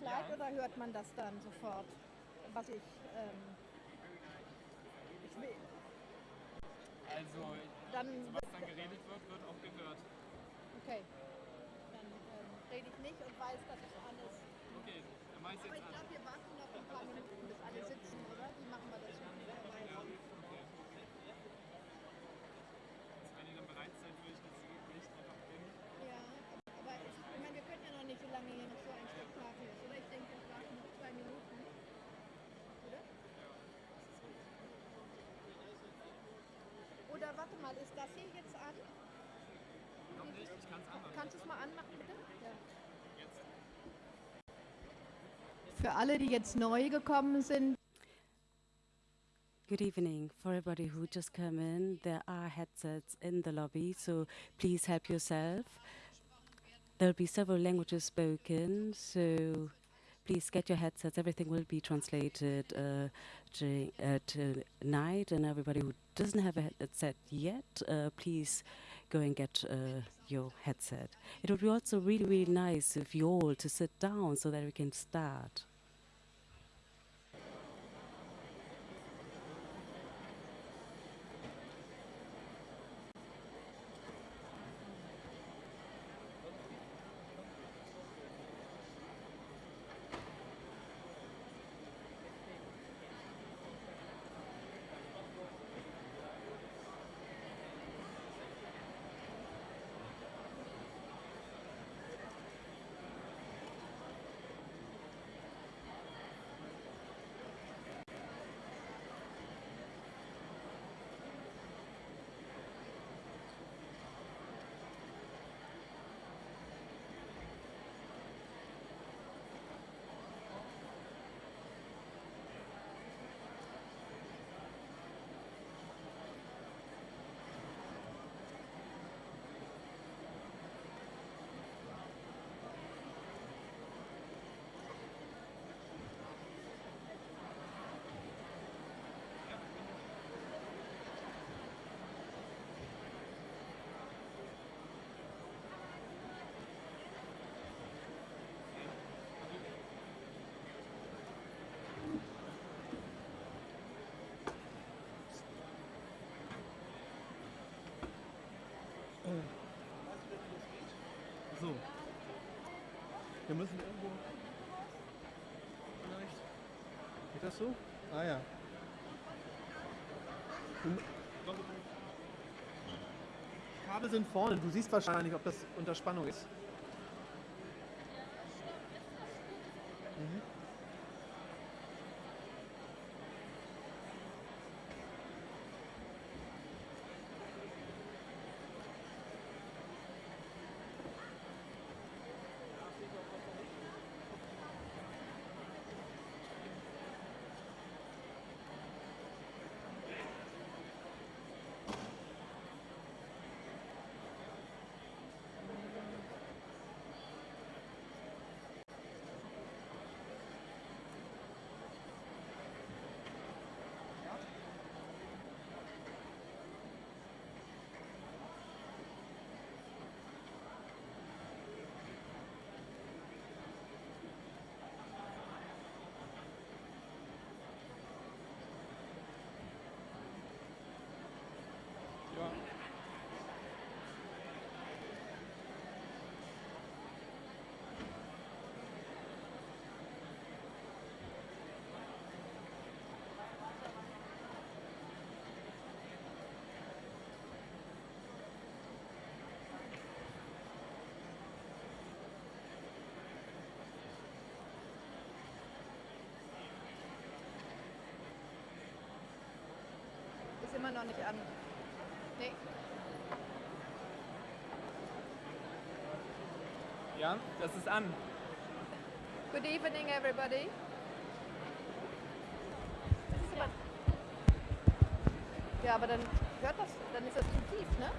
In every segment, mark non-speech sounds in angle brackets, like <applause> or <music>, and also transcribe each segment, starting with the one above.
Kleid oder hört man das dann sofort, was ich, ähm, ich will, Also, dann, was dann geredet wird, wird auch gehört. okay, dann ähm, rede ich nicht und weiß, dass es ist. Okay, dann mach ich Aber jetzt ich an. glaube, wir warten noch ein paar Minuten, bis alle sitzen, das hier jetzt an? Noch nicht, ich kann es anmachen. Kannst du es mal anmachen, bitte? Ja. Für alle, die jetzt neu gekommen sind, Good evening. For everybody who just came in, there are headsets in the lobby, so please help yourself. There'll be several languages spoken, so please get your headsets. Everything will be translated uh, uh, tonight, and everybody who doesn't have a headset yet, uh, please go and get uh, your headset. It would be also really, really nice if you all to sit down so that we can start. Wir müssen irgendwo. Vielleicht. Geht das so? Ah ja. Du, Kabel sind vorne. Du siehst wahrscheinlich, ob das unter Spannung ist. Mhm. Ja. Immer noch nicht an. Nee. Ja, das ist an. Good evening, everybody. Ja, aber dann hört das, dann ist das zu tief, ne?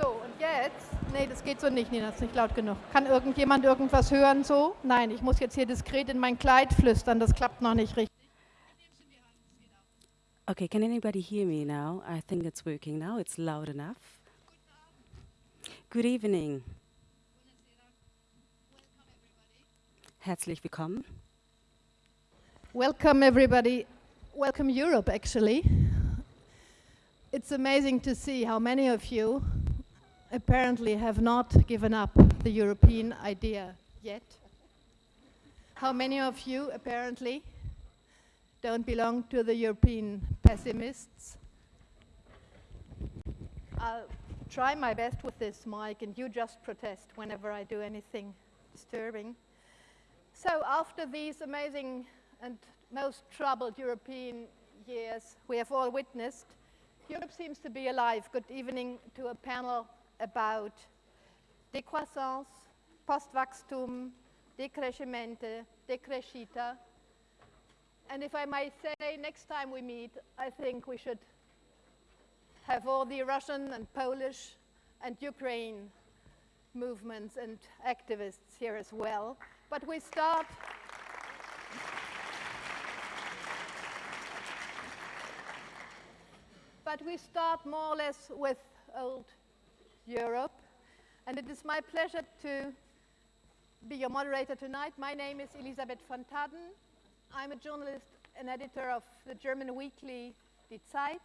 So, und jetzt? Nee, das geht so nicht. Nee, das ist nicht laut genug. Kann irgendjemand irgendwas hören so? Nein, ich muss jetzt hier diskret in mein Kleid flüstern. Das klappt noch nicht richtig. Okay, can anybody hear me now? I think it's working now. It's loud enough. Good evening. Herzlich willkommen. Welcome, everybody. Welcome, Europe, actually. It's amazing to see how many of you apparently have not given up the European idea yet. How many of you apparently don't belong to the European pessimists? I'll try my best with this mic, and you just protest whenever I do anything disturbing. So, after these amazing and most troubled European years we have all witnessed, Europe seems to be alive. Good evening to a panel about décroissance, Postwachstum, decrescimento, decrescita. And if I might say, next time we meet, I think we should have all the Russian and Polish and Ukraine movements and activists here as well. But we start. But we start more or less with old Europe. And it is my pleasure to be your moderator tonight. My name is Elisabeth von Thadden. I'm a journalist and editor of the German weekly Die Zeit,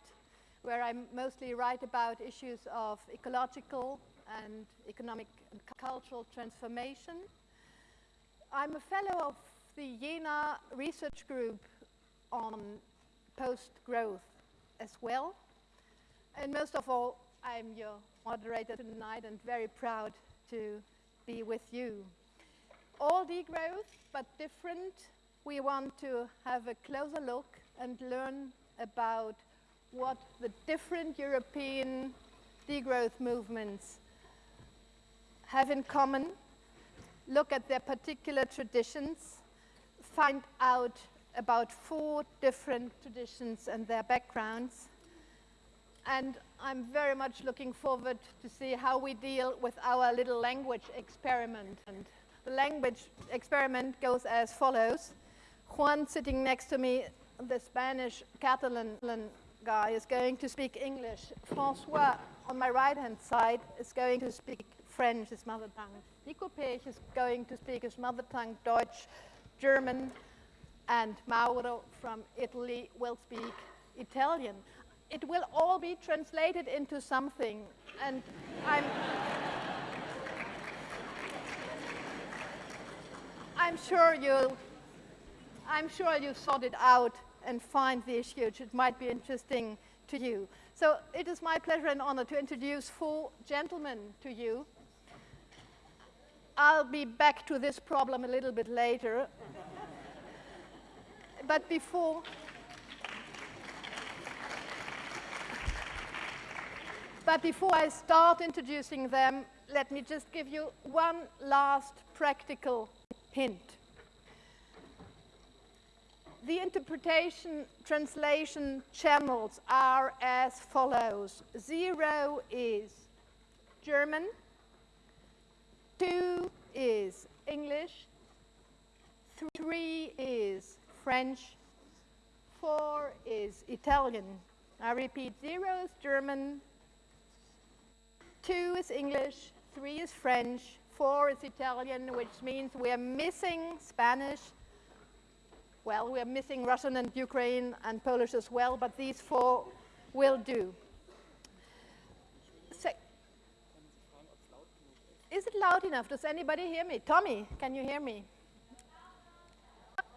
where I mostly write about issues of ecological and economic and cultural transformation. I'm a fellow of the Jena Research Group on post-growth as well. And most of all, I'm your moderator tonight and very proud to be with you. All degrowth, but different. We want to have a closer look and learn about what the different European degrowth movements have in common, look at their particular traditions, find out about four different traditions and their backgrounds, and I'm very much looking forward to see how we deal with our little language experiment. And the language experiment goes as follows. Juan sitting next to me, the Spanish Catalan guy, is going to speak English. Francois on my right-hand side is going to speak French, his mother tongue. Niko Paech is going to speak his mother tongue, Deutsch, German, and Mauro from Italy will speak Italian it will all be translated into something. And I'm, I'm sure you'll, I'm sure you sort it out and find the issue. It might be interesting to you. So it is my pleasure and honor to introduce four gentlemen to you. I'll be back to this problem a little bit later. but before, But before I start introducing them, let me just give you one last practical hint. The interpretation translation channels are as follows. Zero is German, two is English, three is French, four is Italian. I repeat, zero is German, Two is English, three is French, four is Italian, which means we are missing Spanish. Well, we are missing Russian and Ukraine and Polish as well, but these four will do. So, is it loud enough? Does anybody hear me? Tommy, can you hear me?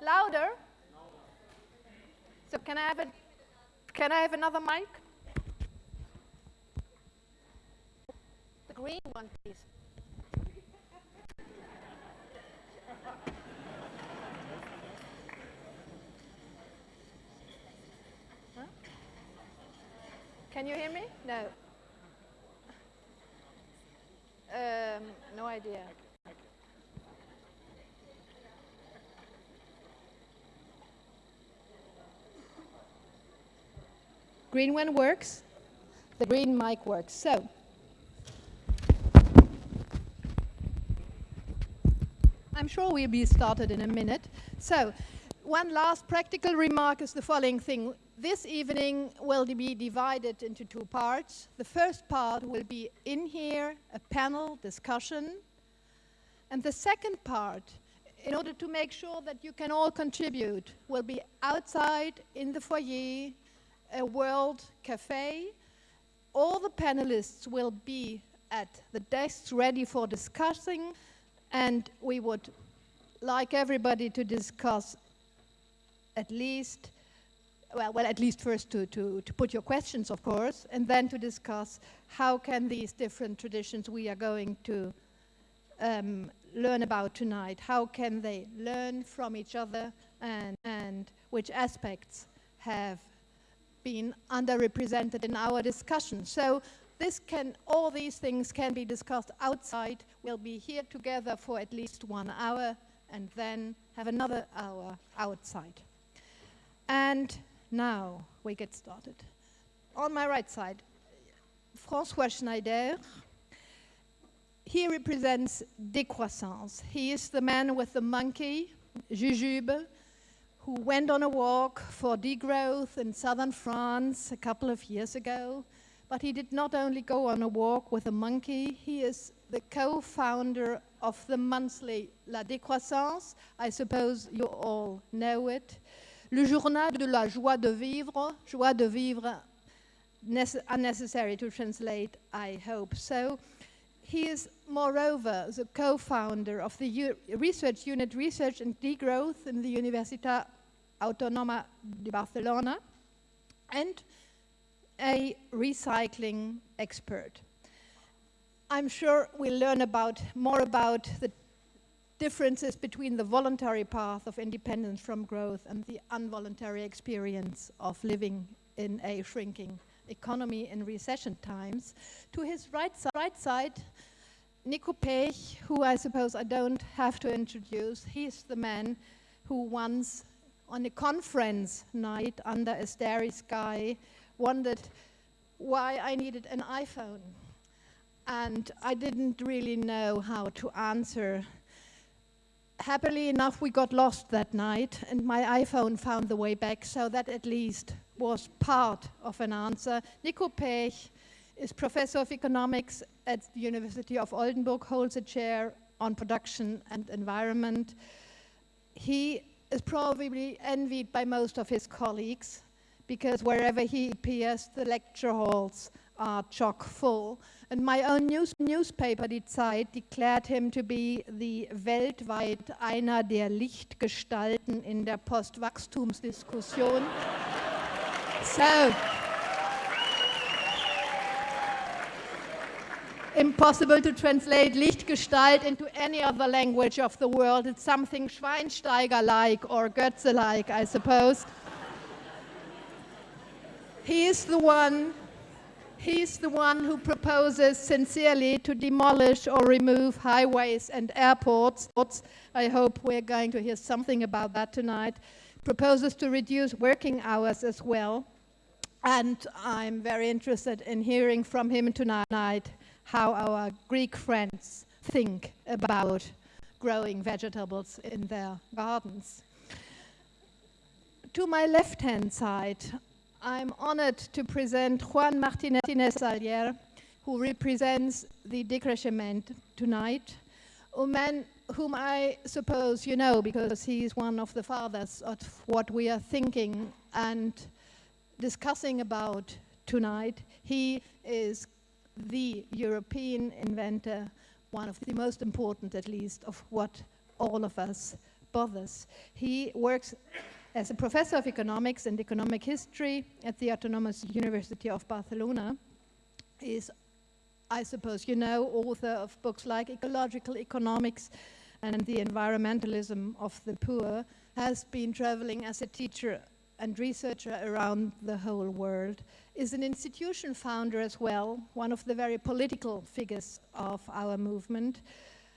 Louder? So can I have a, can I have another mic? Green one, please. Huh? Can you hear me? No. Um, no idea. Green one works. The green mic works. So. I'm sure we'll be started in a minute. So one last practical remark is the following thing. This evening will be divided into two parts. The first part will be in here, a panel discussion. And the second part, in order to make sure that you can all contribute, will be outside in the foyer, a world cafe. All the panelists will be at the desks ready for discussing, and we would like everybody to discuss at least, well, well at least first to, to, to put your questions, of course, and then to discuss how can these different traditions we are going to um, learn about tonight, how can they learn from each other and, and which aspects have been underrepresented in our discussion. So this can, all these things can be discussed outside. We'll be here together for at least one hour and then have another hour outside. And now we get started. On my right side, François Schneider. He represents Décroissance. He is the man with the monkey, Jujube, who went on a walk for degrowth in southern France a couple of years ago. But he did not only go on a walk with a monkey, he is the co-founder of the monthly La Décroissance. I suppose you all know it. Le journal de la joie de vivre, joie de vivre, unnecessary to translate, I hope. So he is, moreover, the co-founder of the U research unit Research and Degrowth in the Universitat Autónoma de Barcelona and a recycling expert. I'm sure we'll learn about more about the differences between the voluntary path of independence from growth and the involuntary experience of living in a shrinking economy in recession times. To his right, si right side, Niko Paech, who I suppose I don't have to introduce, he's the man who once on a conference night under a starry sky wondered why I needed an iPhone. And I didn't really know how to answer happily enough, we got lost that night, and my iPhone found the way back, so that at least was part of an answer. Niko Paech is professor of economics at the University of Oldenburg, holds a chair on production and environment. He is probably envied by most of his colleagues because wherever he appears, the lecture halls are chock full. And my own news newspaper, Die Zeit, declared him to be the weltweit einer der Lichtgestalten in der Postwachstumsdiskussion. <laughs> so, impossible to translate Lichtgestalt into any other language of the world. It's something Schweinsteiger-like or Goethe-like, I suppose. He is the one He's the one who proposes sincerely to demolish or remove highways and airports. I hope we're going to hear something about that tonight. Proposes to reduce working hours as well. And I'm very interested in hearing from him tonight how our Greek friends think about growing vegetables in their gardens. To my left-hand side, I'm honored to present Juan Martinez Alier, who represents the Decreixement tonight, a man whom I suppose you know because he is one of the fathers of what we are thinking and discussing about tonight. He is the European inventor, one of the most important at least, of what all of us bothers. He works as a professor of economics and economic history at the Autonomous University of Barcelona, is, I suppose you know, author of books like Ecological Economics and the Environmentalism of the Poor, has been traveling as a teacher and researcher around the whole world, is an institution founder as well, one of the very political figures of our movement,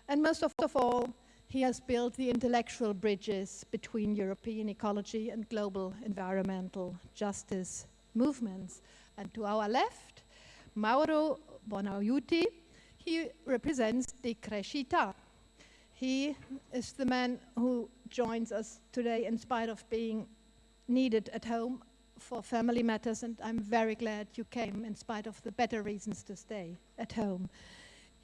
and most of all, he has built the intellectual bridges between European ecology and global environmental justice movements. And to our left, Mauro Bonaiuti, he represents Decrescita. He is the man who joins us today in spite of being needed at home for family matters, and I'm very glad you came in spite of the better reasons to stay at home.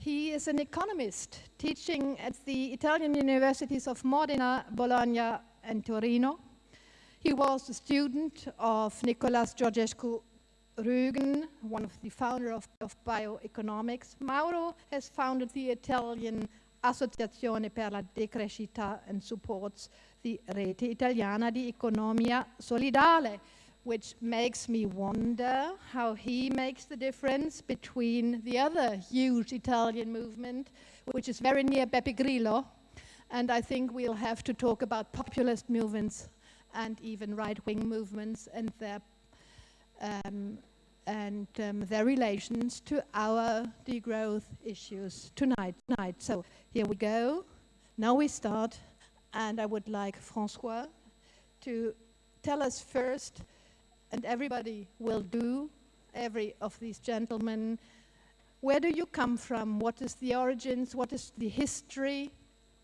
He is an economist teaching at the Italian universities of Modena, Bologna, and Torino. He was a student of Nicolas Georgescu Roegen, one of the founder of, of bioeconomics. Mauro has founded the Italian Associazione per la Decrescita and supports the Rete Italiana di Economia Solidale, which makes me wonder how he makes the difference between the other huge Italian movement, which is very near Beppe Grillo, and I think we'll have to talk about populist movements and even right-wing movements and their um, and um, their relations to our degrowth issues tonight. tonight. So here we go. Now we start, and I would like Francois to tell us first, and everybody will do, every of these gentlemen, where do you come from? What is the origins? What is the history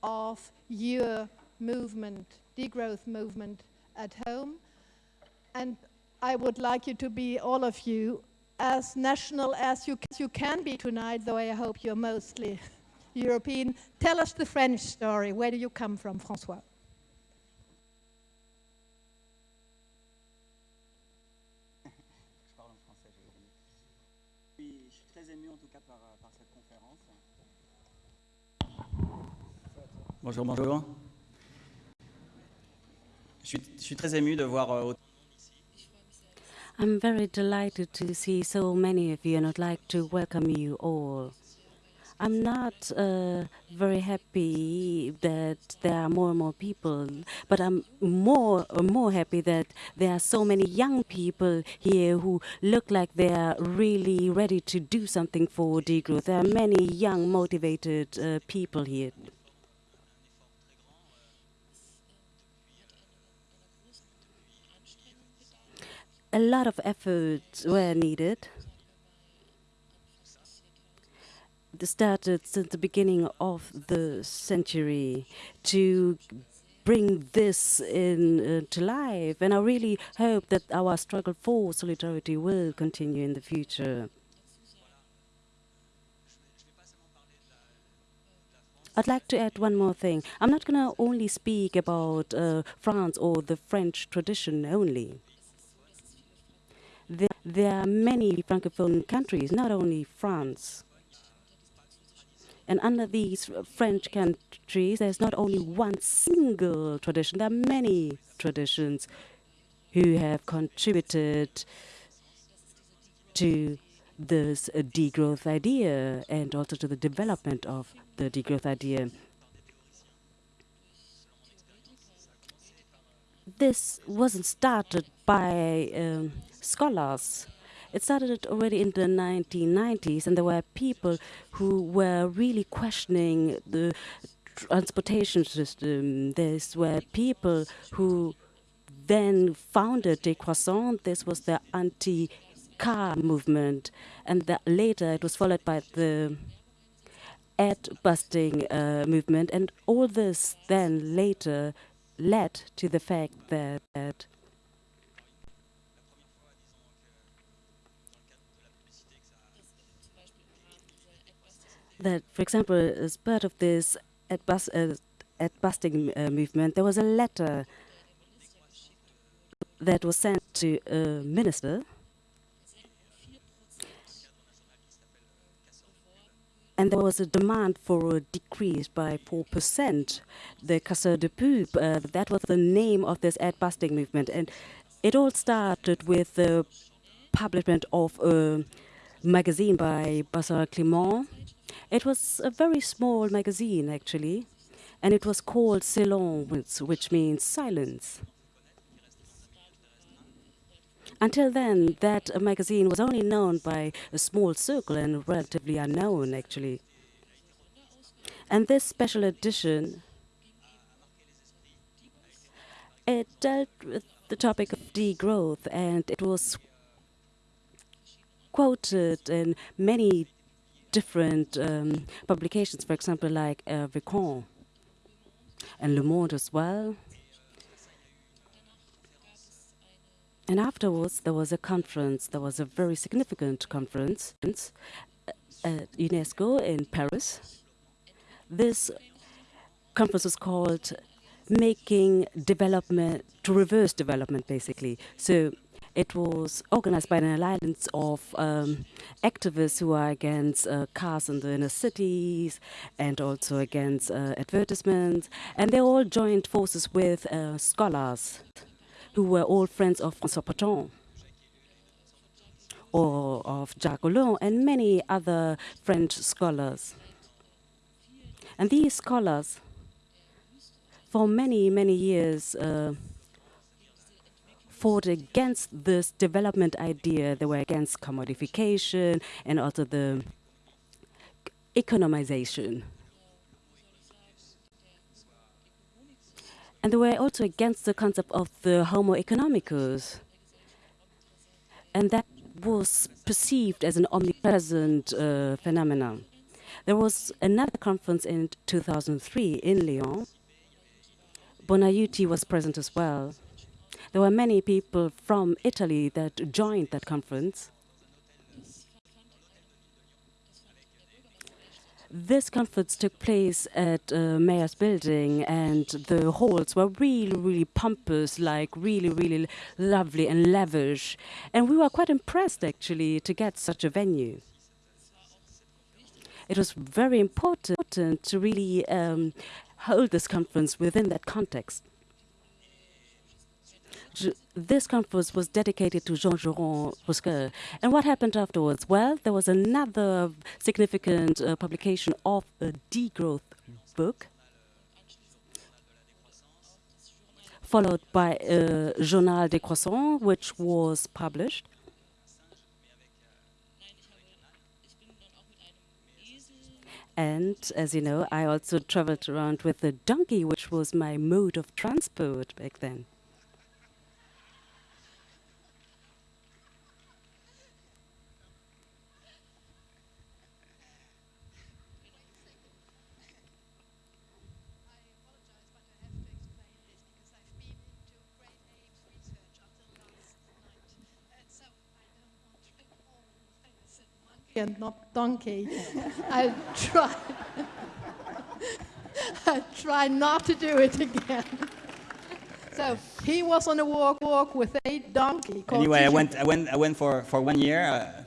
of your movement, degrowth movement at home? And I would like you to be, all of you, as national as you, you can be tonight, though I hope you're mostly <laughs> European. Tell us the French story. Where do you come from, François? Je parle en français, je vais Je suis, je suis très ému en tout cas par, par cette conférence. Bonjour, bonjour. Je suis, je suis très ému de voir euh, autant I'm very delighted to see so many of you and I'd like to welcome you all. I'm not uh, very happy that there are more and more people, but I'm more and more happy that there are so many young people here who look like they are really ready to do something for degrowth. There are many young, motivated uh, people here. A lot of efforts were needed. They started since the beginning of the century to bring this in uh, to life and I really hope that our struggle for solidarity will continue in the future. I'd like to add one more thing. I'm not going to only speak about uh, France or the French tradition only there, there are many Francophone countries, not only France. And under these French countries, there's not only one single tradition, there are many traditions who have contributed to this degrowth idea and also to the development of the degrowth idea. This wasn't started by um, scholars. It started already in the 1990s, and there were people who were really questioning the transportation system. There were people who then founded Décroissant. This was the anti-car movement, and later it was followed by the ad busting uh, movement, and all this then later led to the fact that, that that, for example, as part of this ad, bus, uh, ad busting uh, movement, there was a letter that was sent to a minister and there was a demand for a decrease by 4%. The Casseur de Pub, uh, that was the name of this ad busting movement. And it all started with the publication of a magazine by Bazar Clément it was a very small magazine, actually, and it was called Silence, which means silence. Until then, that magazine was only known by a small circle and relatively unknown, actually. And this special edition, it dealt with the topic of degrowth, and it was quoted in many different um, publications, for example, like uh, Vicon. and Le Monde as well. And afterwards, there was a conference. There was a very significant conference at UNESCO in Paris. This conference was called Making Development to Reverse Development, basically. So it was organized by an alliance of um, activists who are against uh, cars in the inner cities and also against uh, advertisements. And they all joined forces with uh, scholars who were all friends of François Partant or of Jacques Collin and many other French scholars. And these scholars, for many, many years, uh, fought against this development idea. They were against commodification and also the economization. And they were also against the concept of the homo economicus. And that was perceived as an omnipresent uh, phenomenon. There was another conference in 2003 in Lyon. Bonaiuti was present as well. There were many people from Italy that joined that conference. This conference took place at uh, Mayor's Building, and the halls were really, really pompous, like really, really lovely and lavish. And we were quite impressed, actually, to get such a venue. It was very important to really um, hold this conference within that context this conference was dedicated to Jean-Jérôme Rusquel. And what happened afterwards? Well, there was another significant uh, publication of a degrowth book, followed by a Journal des Croissants, which was published. And as you know, I also traveled around with a donkey, which was my mode of transport back then. And not donkey. I try. <laughs> I try not to do it again. so he was on a walk walk with a donkey. Anyway, I went, I went, I went for, for one year. Uh,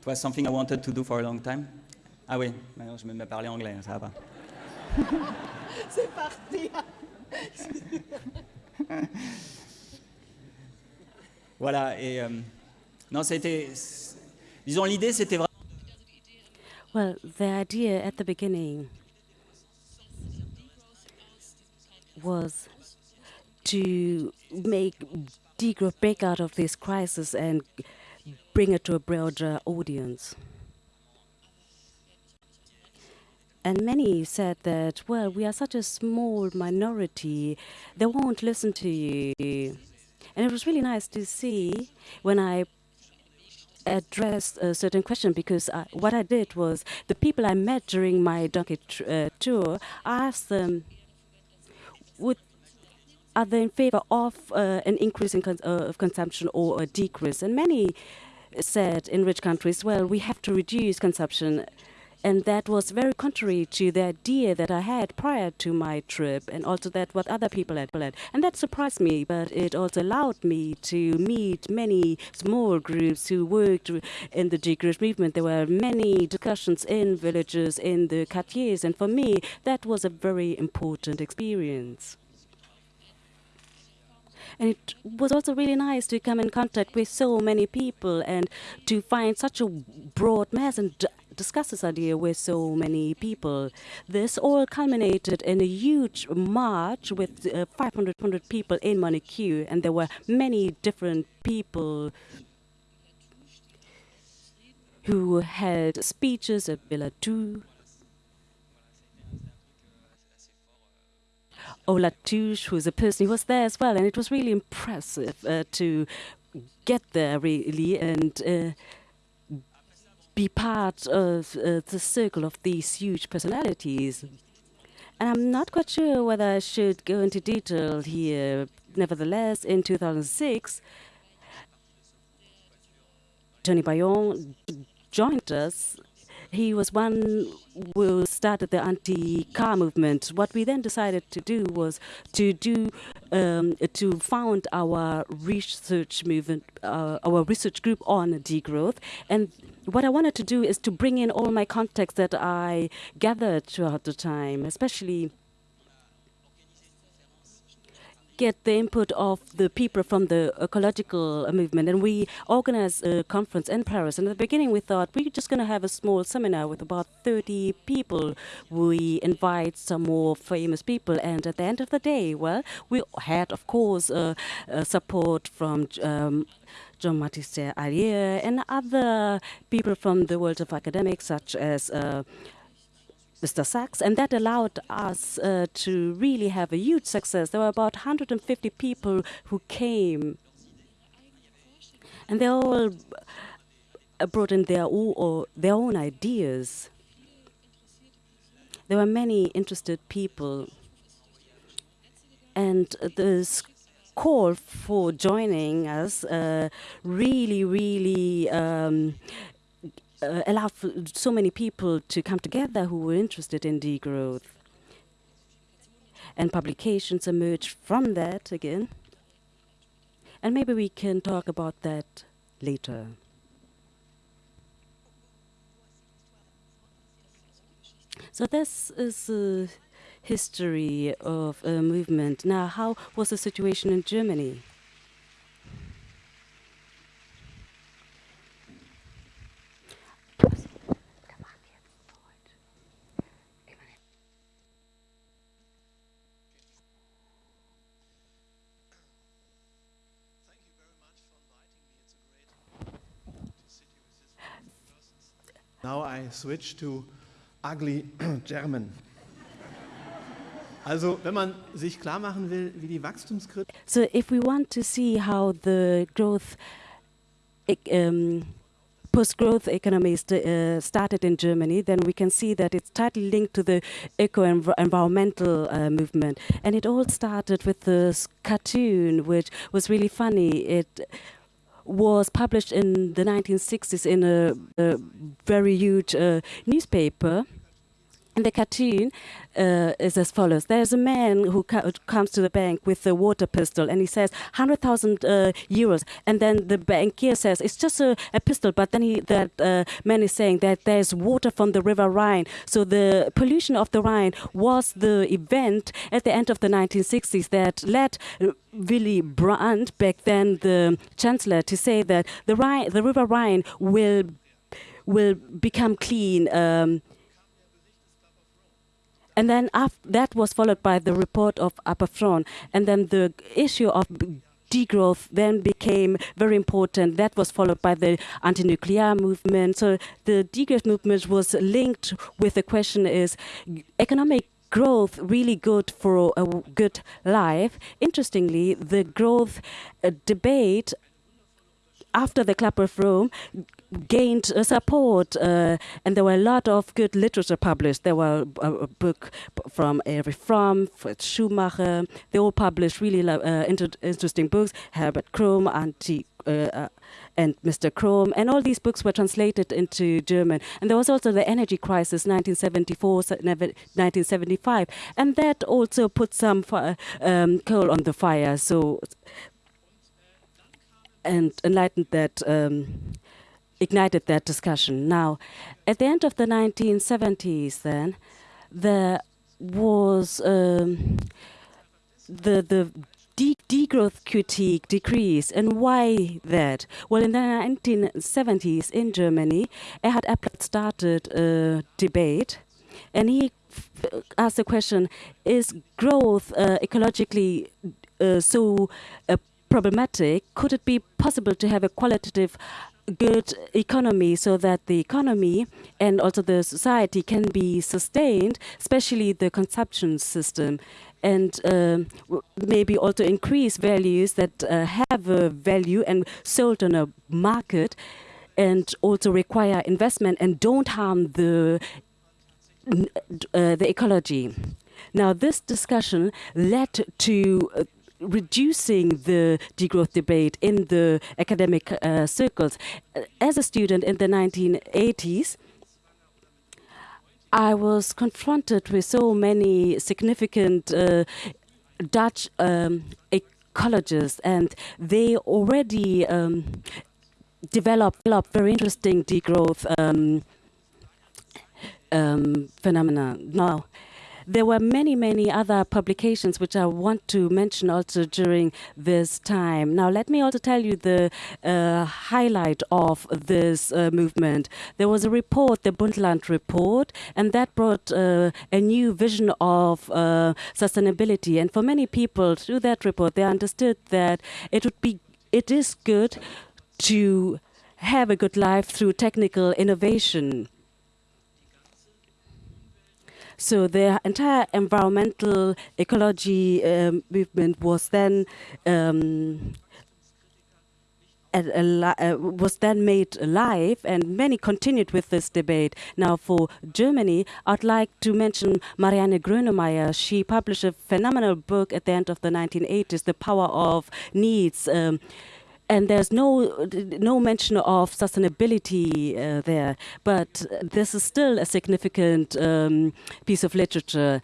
it was something I wanted to do for a long time. Ah oui, maintenant je me mets à parler anglais, ça va pas. <laughs> C'est parti. <laughs> voilà, et euh, non, été Disons, l'idée, c'était vraiment... Well, the idea at the beginning was to make degrowth break out of this crisis and bring it to a broader audience. And many said that, well, we are such a small minority, they won't listen to you. And it was really nice to see when I addressed a certain question because I, what I did was the people I met during my donkey uh, tour, I asked them, would are they in favor of uh, an increase in cons uh, of consumption or a decrease? And many said in rich countries, well, we have to reduce consumption and that was very contrary to the idea that I had prior to my trip and also that what other people had. Planned. And that surprised me, but it also allowed me to meet many small groups who worked in the decrease movement. There were many discussions in villages, in the quartiers, and for me, that was a very important experience. And it was also really nice to come in contact with so many people and to find such a broad mass and discuss this idea with so many people. This all culminated in a huge march with uh, 500 people in Monaco, and there were many different people who held speeches at Villa Ola Touche, who's a person who was there as well, and it was really impressive uh, to get there really and uh, be part of uh, the circle of these huge personalities. And I'm not quite sure whether I should go into detail here. Nevertheless, in 2006, Tony Bayon joined us. He was one who started the anti-car movement. What we then decided to do was to do um, to found our research movement, uh, our research group on degrowth. And what I wanted to do is to bring in all my contacts that I gathered throughout the time, especially get the input of the people from the ecological movement. And we organized a conference in Paris. And at the beginning, we thought we're just going to have a small seminar with about 30 people. We invite some more famous people. And at the end of the day, well, we had, of course, uh, uh, support from um, Jean Baptiste Allier and other people from the world of academics, such as uh, Mr. Sachs, and that allowed us uh, to really have a huge success. There were about 150 people who came, and they all brought in their, their own ideas. There were many interested people, and this call for joining us uh, really, really um, uh, allowed so many people to come together who were interested in degrowth. And publications emerged from that again. And maybe we can talk about that later. So this is a history of a movement. Now, how was the situation in Germany? Now I switch to ugly <clears throat> German. Also, wenn man sich klar machen will, wie die. So, if we want to see how the growth, um, post-growth economy st uh, started in Germany, then we can see that it's tightly linked to the eco-environmental uh, movement, and it all started with this cartoon, which was really funny. It was published in the 1960s in a, a very huge uh, newspaper. And the cartoon uh, is as follows. There's a man who co comes to the bank with a water pistol and he says 100,000 uh, euros. And then the bankier says, it's just a, a pistol. But then he, that uh, man is saying that there's water from the river Rhine. So the pollution of the Rhine was the event at the end of the 1960s that led Willy Brandt, back then the chancellor, to say that the, Rhine, the river Rhine will, will become clean. Um, and then that was followed by the report of Upper Front. And then the issue of degrowth then became very important. That was followed by the anti-nuclear movement. So the degrowth movement was linked with the question is economic growth really good for a good life. Interestingly, the growth uh, debate after the Club of Rome gained uh, support, uh, and there were a lot of good literature published. There were a, a book from Erich Fromm, Fritz Schumacher. They all published really uh, inter interesting books. Herbert Anti. Uh, uh, and Mr. Kromm, and all these books were translated into German. And there was also the energy crisis, 1974, 1975, and that also put some um, coal on the fire. So and enlightened that um, ignited that discussion. Now, at the end of the 1970s, then there was um, the the de degrowth critique decrease, and why that? Well, in the 1970s in Germany, Erhard Eppler started a debate, and he asked the question: Is growth uh, ecologically uh, so uh, problematic? Could it be possible to have a qualitative good economy so that the economy and also the society can be sustained, especially the consumption system, and uh, maybe also increase values that uh, have a value and sold on a market and also require investment and don't harm the, uh, the ecology. Now, this discussion led to uh, reducing the degrowth debate in the academic uh, circles. As a student in the 1980s, I was confronted with so many significant uh, Dutch um, ecologists, and they already um, developed, developed very interesting degrowth um, um, phenomena. Now, there were many, many other publications which I want to mention also during this time. Now, let me also tell you the uh, highlight of this uh, movement. There was a report, the Brundtland report, and that brought uh, a new vision of uh, sustainability. And for many people, through that report, they understood that it would be, it is good to have a good life through technical innovation. So the entire environmental ecology um, movement was then um, uh, was then made alive, and many continued with this debate. Now, for Germany, I'd like to mention Marianne Grönemeyer. She published a phenomenal book at the end of the 1980s, The Power of Needs. Um, and there's no no mention of sustainability uh, there, but this is still a significant um, piece of literature.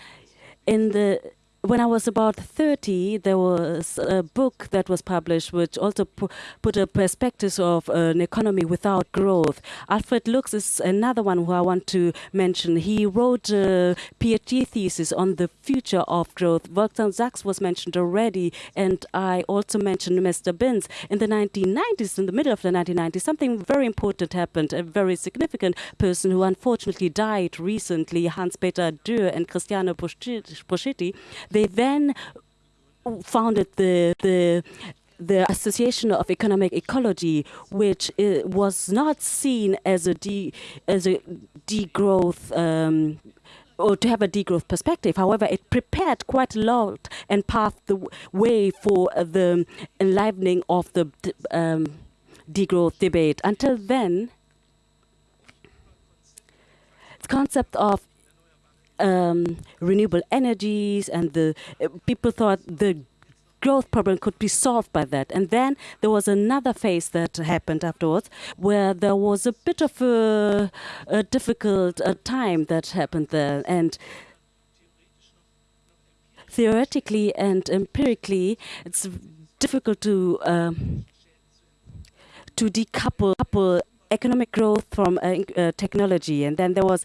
In the when I was about 30, there was a book that was published which also pu put a perspective of uh, an economy without growth. Alfred Lux is another one who I want to mention. He wrote a PhD thesis on the future of growth. Wolfgang Sachs was mentioned already, and I also mentioned Mr. Binns. In the 1990s, in the middle of the 1990s, something very important happened. A very significant person who unfortunately died recently, Hans-Peter Dürr and Cristiano Poschetti, they then founded the the the Association of Economic Ecology, which uh, was not seen as a de as a degrowth. Um, or to have a degrowth perspective. However, it prepared quite a lot and paved the way for uh, the enlivening of the um, degrowth debate. Until then, the concept of um, renewable energies and the uh, people thought the growth problem could be solved by that. And then there was another phase that happened afterwards where there was a bit of a, a difficult uh, time that happened there. And theoretically and empirically, it's difficult to um, to decouple economic growth from uh, uh, technology. And then there was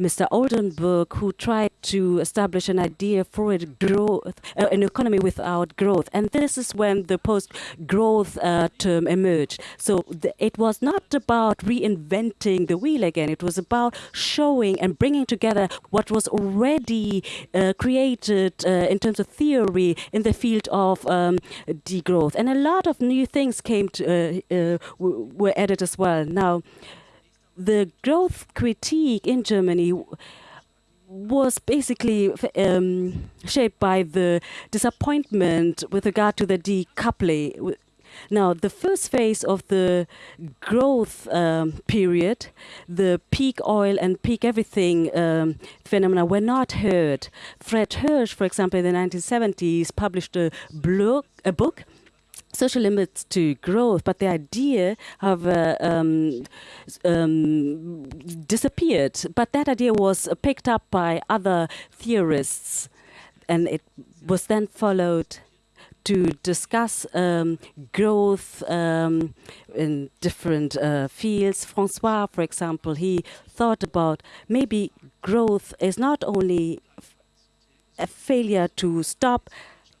Mr. Oldenburg, who tried to establish an idea for a growth, uh, an economy without growth. And this is when the post-growth uh, term emerged. So it was not about reinventing the wheel again. It was about showing and bringing together what was already uh, created uh, in terms of theory in the field of um, degrowth. And a lot of new things came to, uh, uh, were added as well. Now, the growth critique in Germany was basically um, shaped by the disappointment with regard to the decoupling. Now, the first phase of the growth um, period, the peak oil and peak everything um, phenomena were not heard. Fred Hirsch, for example, in the 1970s, published a, a book social limits to growth, but the idea have uh, um, um, disappeared. But that idea was picked up by other theorists, and it was then followed to discuss um, growth um, in different uh, fields. Francois, for example, he thought about maybe growth is not only a failure to stop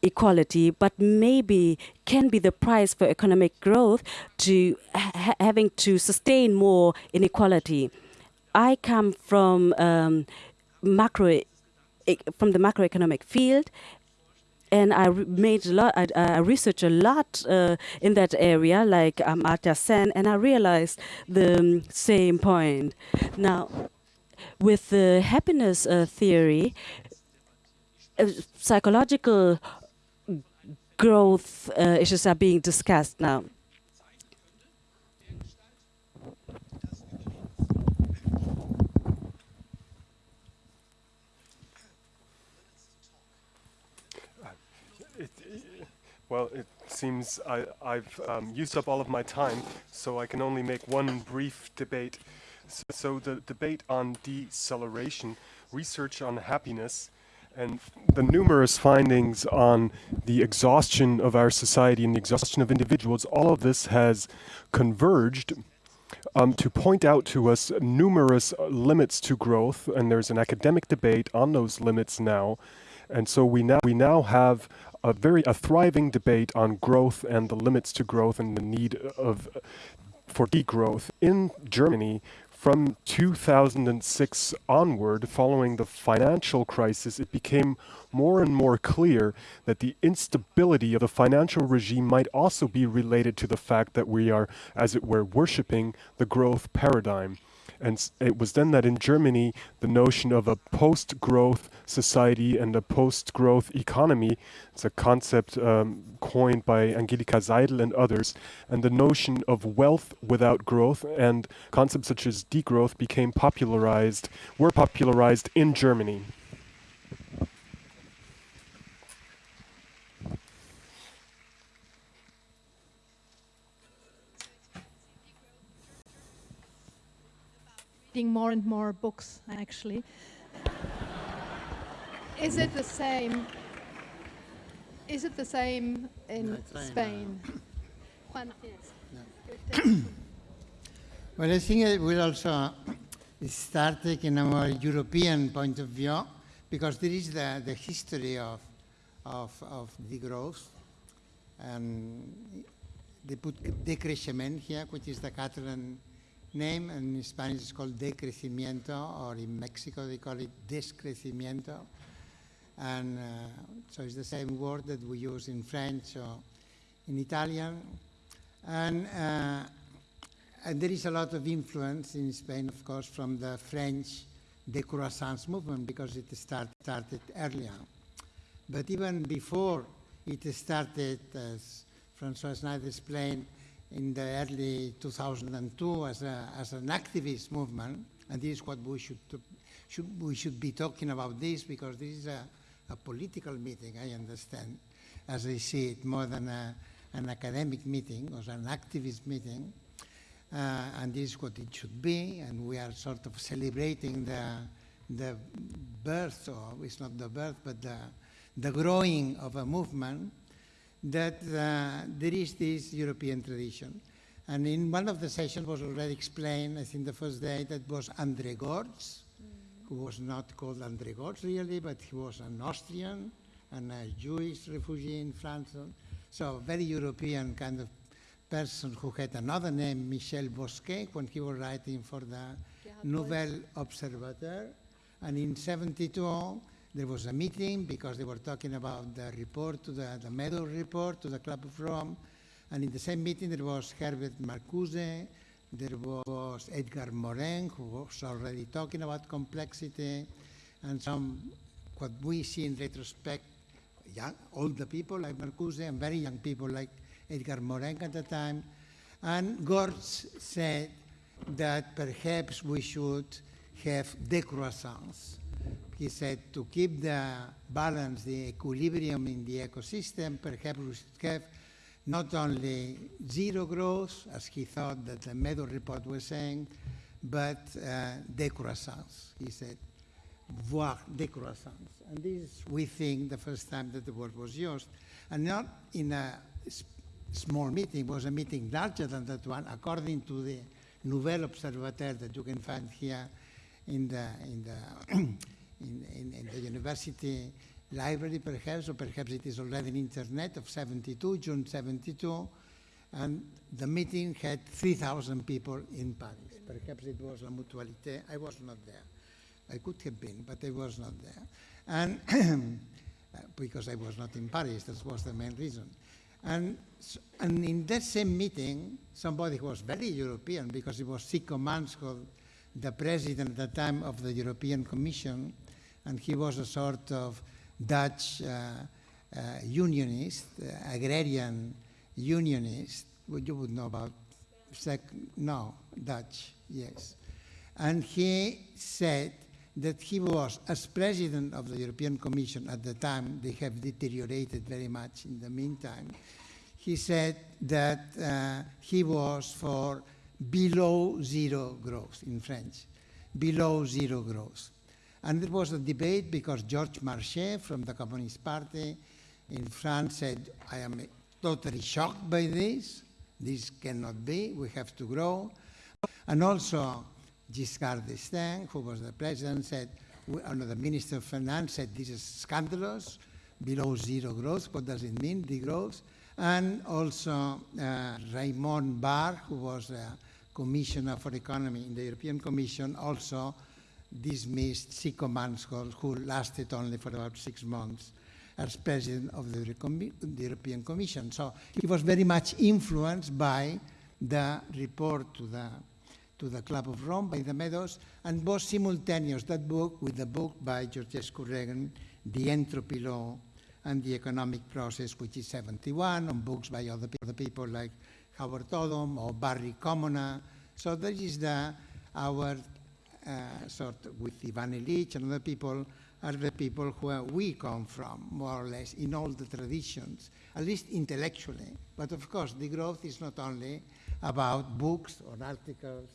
equality, but maybe can be the price for economic growth to ha having to sustain more inequality. I come from um, macro from the macroeconomic field, and I made a lot. I, I researched a lot uh, in that area, like um, Amartya Sen, and I realized the um, same point. Now, with the happiness uh, theory, uh, psychological growth uh, issues are being discussed now. Well, it seems I, have um, used up all of my time, so I can only make one brief debate. So, so the debate on deceleration, research on happiness, and the numerous findings on the exhaustion of our society and the exhaustion of individuals, all of this has converged um, to point out to us numerous limits to growth, and there's an academic debate on those limits now. And so we now we now have a very a thriving debate on growth and the limits to growth and the need of for degrowth in Germany from 2006 onward, following the financial crisis, it became more and more clear that the instability of the financial regime might also be related to the fact that we are, as it were, worshipping the growth paradigm. And it was then that in Germany, the notion of a post growth society and a post growth economy, it's a concept um, coined by Angelika Seidel and others, and the notion of wealth without growth and concepts such as degrowth became popularized, were popularized in Germany. Reading more and more books, actually. Is it the same? Is it the same in Spain? Juan, <clears throat> Well, I think it will also start taking a more European point of view because there is the, the history of, of, of degrowth and they put decreixement here, which is the Catalan name, and in Spanish it's called decrecimiento, or in Mexico they call it descrecimiento. And uh, so it's the same word that we use in French or in Italian. And, uh, and there is a lot of influence in Spain, of course, from the French decroissance movement because it start, started earlier. But even before it started, as Francois Schneider explained, in the early 2002 as, a, as an activist movement, and this is what we should, should, we should be talking about this because this is a, a political meeting, I understand, as I see it, more than a, an academic meeting or an activist meeting. Uh, and this is what it should be, and we are sort of celebrating the, the birth, or it's not the birth, but the, the growing of a movement that uh, there is this European tradition. And in one of the sessions was already explained, I think the first day, that was André Gorz, who was not called André Gorz really, but he was an Austrian and a Jewish refugee in France. So a very European kind of person who had another name, Michel Bosquet, when he was writing for the Nouvelle Observateur. And in 72, there was a meeting because they were talking about the report to the, the Meadow report to the Club of Rome. And in the same meeting, there was Herbert Marcuse, there was Edgar Morin, who was already talking about complexity, and some, what we see in retrospect, young, older people like Marcuse and very young people like Edgar Morin at the time. And Gorz said that perhaps we should have decroissance. He said to keep the balance, the equilibrium in the ecosystem, perhaps we should have not only zero growth, as he thought that the Meadow report was saying, but uh, decroissance. He said, voire décroissance. And this is, we think, the first time that the word was used. And not in a small meeting, was a meeting larger than that one, according to the Nouvelle Observateur that you can find here in the, in the, in, in, in the university library, perhaps, or perhaps it is already in internet of 72, June 72. And the meeting had 3,000 people in Paris. Perhaps it was La Mutualité. I was not there. I could have been, but I was not there. And <clears throat> because I was not in Paris, that was the main reason. And, and in that same meeting, somebody who was very European, because it was Sicco Mansholt, the president at the time of the European Commission, and he was a sort of Dutch uh, uh, unionist, uh, agrarian unionist. You would know about? Sec- no, Dutch, yes. And he said that he was, as president of the European Commission at the time, they have deteriorated very much in the meantime. He said that uh, he was for below zero growth in French, below zero growth. And there was a debate because Georges Marchais from the Communist Party in France said, I am totally shocked by this. This cannot be. We have to grow. And also Giscard d'Estaing, who was the president, said, no, the Minister of Finance said, this is scandalous, below zero growth. What does it mean, degrowth? And also uh, Raymond Barre, who was the Commissioner for Economy in the European Commission, also dismissed Sicco Mansholt, who lasted only for about six months as president of the, European Commission. So he was very much influenced by the report to the, to the Club of Rome by the Meadows, and was simultaneous, that book, with the book by Georgescu Roegen, The Entropy Law and the Economic Process, which is 71, and books by other, other people like Howard Odum or Barry Commoner. So that is the, our Uh, sort with Ivan Illich and other people are the people where we come from, more or less, in all the traditions, at least intellectually. But of course, the growth is not only about books or articles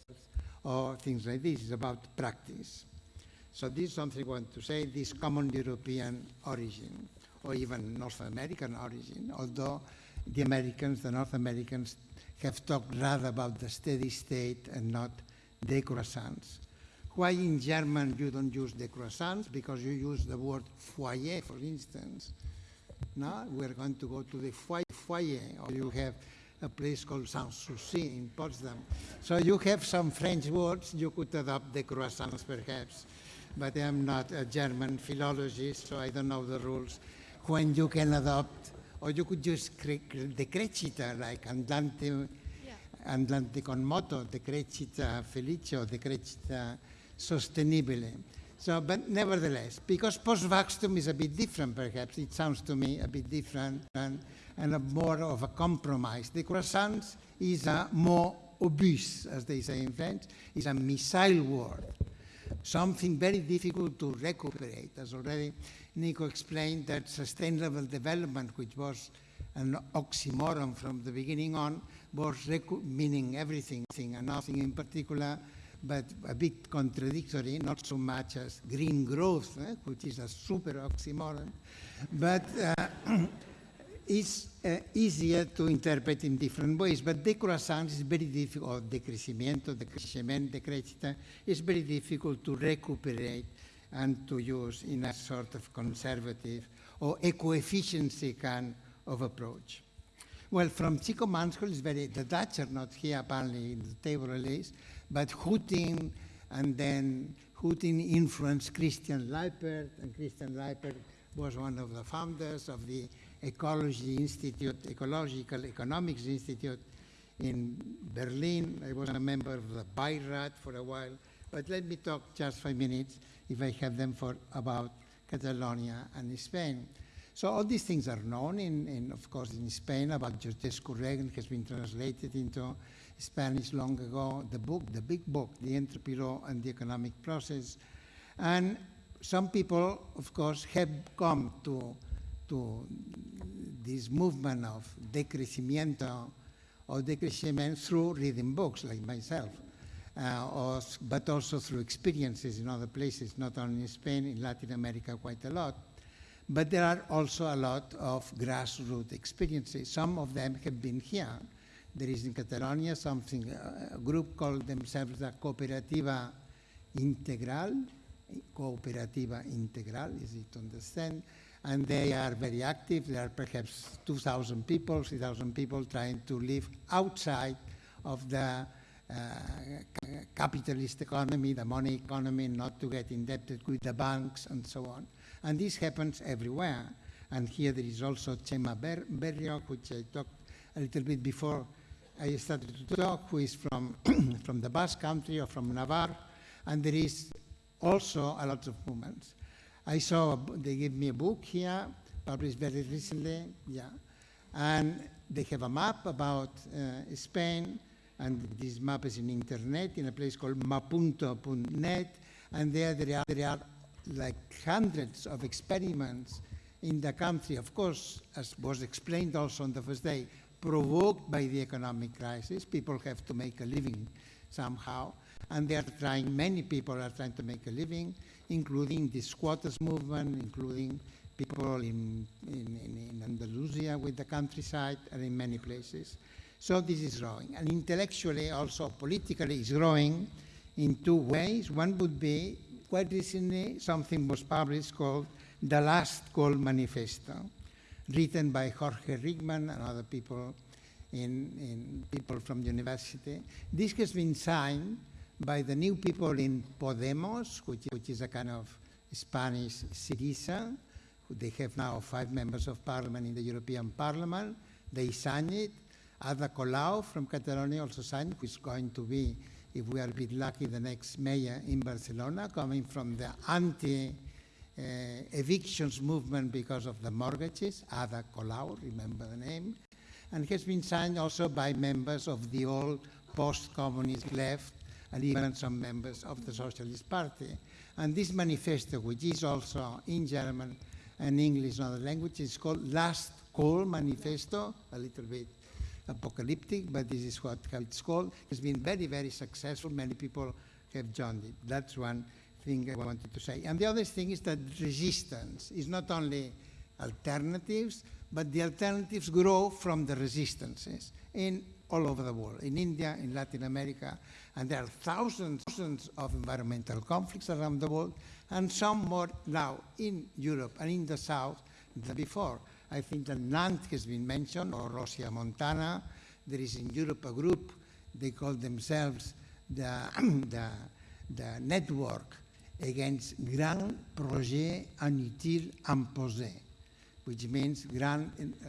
or things like this, it's about practice. So this is something I want to say, this common European origin, or even North American origin, although the Americans, the North Americans, have talked rather about the steady state and not decroissance. Why in German you don't use the croissants? Because you use the word foyer, for instance. Now we're going to go to the foyer, foyer or you have a place called Sanssouci in Potsdam. So you have some French words, you could adopt the croissants perhaps, but I'm not a German philologist, so I don't know the rules. When you can adopt, or you could use cre- the crescita, like andante, andante con moto, the crescita felice, or the crescita sostenibile. So, but nevertheless, because Postwachstum is a bit different, perhaps, it sounds to me a bit different and, and a more of a compromise. The croissant is a more obese, as they say in French, is a missile word, something very difficult to recuperate. As already Niko explained, that sustainable development, which was an oxymoron from the beginning on, was meaning everything and nothing in particular, but a bit contradictory, not so much as green growth, eh, which is a super oxymoron, but uh, <clears throat> it's uh, easier to interpret in different ways. But decroissance is very difficult, decrecimiento, decrecimiento, decrecita, is very difficult to recuperate and to use in a sort of conservative or eco-efficiency kind of approach. Well, from Sicco Mansholt is very, the Dutch are not here apparently in the table at least, but Hueting and then Hueting influenced Christian Leipert, and Christian Leipert was one of the founders of the Ecology Institute, Ecological Economics Institute in Berlin. I was a member of the Beirat for a while, but let me talk just five minutes, if I have them, for about Catalonia and Spain. So all these things are known, in, in, of course, in Spain about Georgescu Roegen has been translated into Spanish long ago. The book, the big book, The Entropy Law and the Economic Process. And some people, of course, have come to, to this movement of decrecimiento or decrecimiento through reading books, like myself. Uh, or, but also through experiences in other places, not only in Spain, in Latin America quite a lot. But there are also a lot of grassroots experiences. Some of them have been here. There is in Catalonia something, uh, a group called themselves the Cooperativa Integral, Cooperativa Integral, easy to understand, and they are very active. There are perhaps 2,000 people, 3,000 people trying to live outside of the uh, capitalist economy, the money economy, not to get indebted with the banks and so on. And this happens everywhere. And here there is also Chema Ber- which I talked a little bit before I started to talk, who is from, <clears throat> from the Basque country or from Navarre. And there is also a lot of movements. I saw, they gave me a book here, published very recently, yeah. And they have a map about uh, Spain, and this map is in internet in a place called mapunto.net, And there, there are, there are like hundreds of experiments in the country, of course, as was explained also on the first day, provoked by the economic crisis. People have to make a living somehow, and they are trying, many people are trying to make a living, including the squatters movement, including people in, in, in, Andalusia with the countryside and in many places. So this is growing. And intellectually, also politically, it's growing in two ways. One would be, quite recently, something was published called The Last Call Manifesto, written by Jorge Riechmann and other people in, in people from the university. This has been signed by the new people in Podemos, which, which is a kind of Spanish Syriza. They have now five members of parliament in the European Parliament. They signed it. Ada Colau from Catalonia also signed, who is going to be, if we are a bit lucky, the next mayor in Barcelona, coming from the anti uh, evictions movement because of the mortgages, Ada Colau, remember the name, and has been signed also by members of the old post-communist left and even some members of the Socialist Party. And this manifesto, which is also in German and English and other languages, is called Last Call Manifesto, a little bit apocalyptic, but this is what it's called. It's been very, very successful. Many people have joined it. That's one thing I wanted to say. And the other thing is that resistance is not only alternatives, but the alternatives grow from the resistances in all over the world, in India, in Latin America, and there are thousands, thousands of environmental conflicts around the world, and some more now in Europe and in the South than before. I think that Nantes has been mentioned, or Rosia Montana. There is in Europe a group, they call themselves the, <clears throat> the, the Network Against Grand Projet Inutile Imposé, which means grand, uh,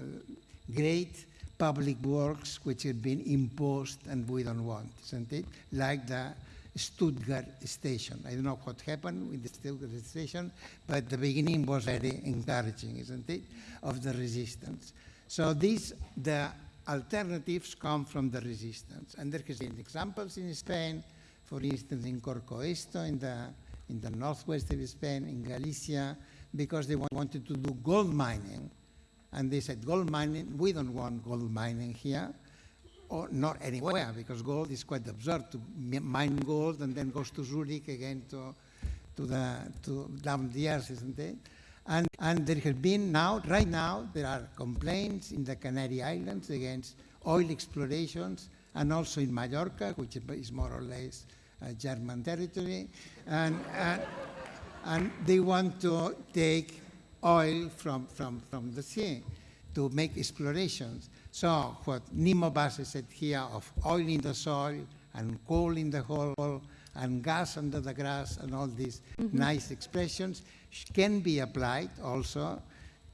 great public works which have been imposed and we don't want, isn't it? Like the Stuttgart station. I don't know what happened with the Stuttgart station, but the beginning was very encouraging, isn't it, of the resistance. So these, the alternatives come from the resistance. And there has been examples in Spain, for instance, in Corcoesto, in the, in the northwest of Spain, in Galicia, because they wanted to do gold mining. And they said, gold mining, we don't want gold mining here or not anywhere, because gold is quite absurd to mine gold and then goes to Zurich again to, to, the, to down the earth, isn't it? And, and there has been now, right now, there are complaints in the Canary Islands against oil explorations and also in Mallorca, which is more or less German territory. And, and, and they want to take oil from, from, from the sea to make explorations. So what Nnimmo Bassey said here of oil in the soil and coal in the hole and gas under the grass and all these mm -hmm. nice expressions can be applied also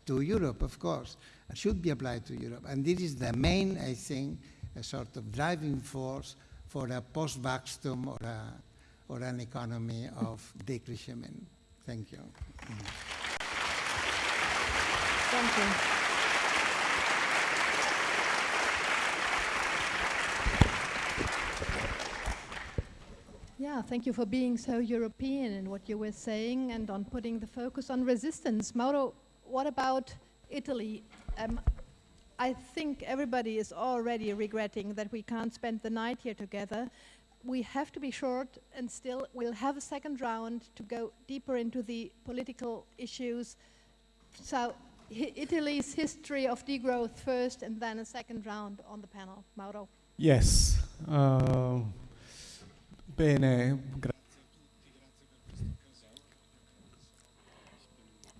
to Europe, of course, should be applied to Europe. And this is the main, I think, a sort of driving force for a post-vacuum or, a, or an economy of <laughs> decresciment. Thank you. Thank you. Yeah, thank you for being so European in what you were saying and on putting the focus on resistance. Mauro, what about Italy? Um, I think everybody is already regretting that we can't spend the night here together. We have to be short and still we'll have a second round to go deeper into the political issues. So Italy's history of degrowth first and then a second round on the panel. Mauro. Yes. Uh, Bene.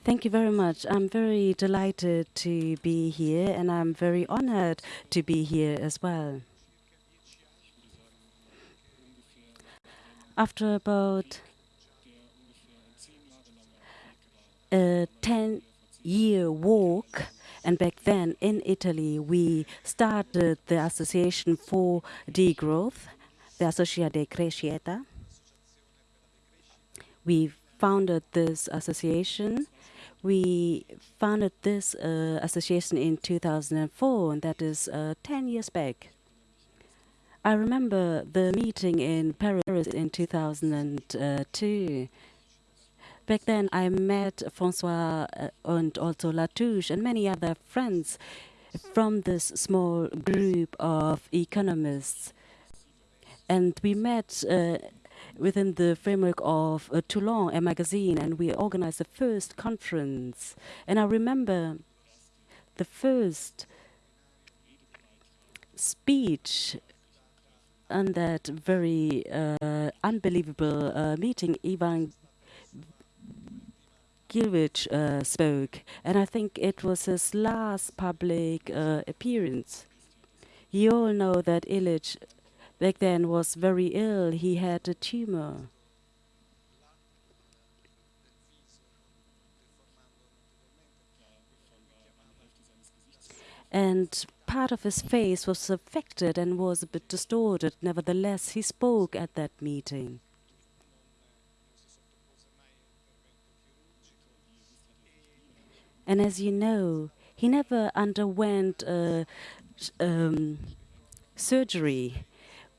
Thank you very much. I'm very delighted to be here and I'm very honored to be here as well. After about a 10 year walk, and back then in Italy, we started the Association for Degrowth the Associazione Crescita. We founded this association. We founded this uh, association in 2004, and that is uh, 10 years back. I remember the meeting in Paris in 2002. Back then, I met Francois uh, and also Latouche and many other friends from this small group of economists. And we met uh, within the framework of uh, Toulon, a magazine, and we organized the first conference. And I remember the first speech on that very uh, unbelievable uh, meeting, Ivan Illich uh, spoke, and I think it was his last public uh, appearance. You all know that Illich back then was very ill. He had a tumor. And part of his face was affected and was a bit distorted. Nevertheless, he spoke at that meeting. And as you know, he never underwent um, surgery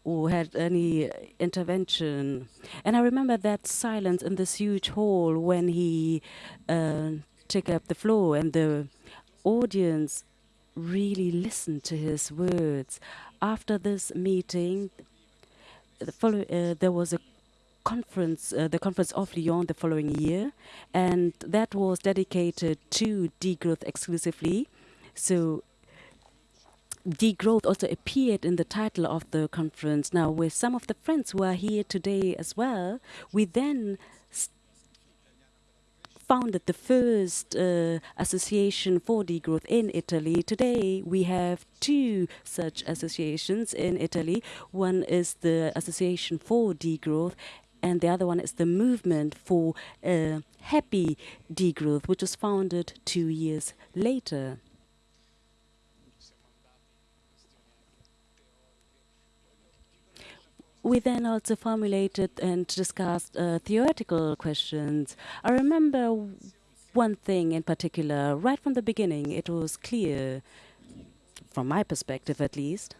or had any intervention. And I remember that silence in this huge hall when he uh, took up the floor and the audience really listened to his words. After this meeting, the follow, uh, there was a conference, uh, the conference of Lyon the following year, and that was dedicated to degrowth exclusively. So degrowth also appeared in the title of the conference. Now, with some of the friends who are here today as well, we then founded the first uh, association for degrowth in Italy. Today, we have two such associations in Italy. One is the Association for Degrowth, and the other one is the Movement for uh, Happy Degrowth, which was founded two years later. We then also formulated and discussed uh, theoretical questions. I remember one thing in particular, right from the beginning, it was clear, from my perspective at least,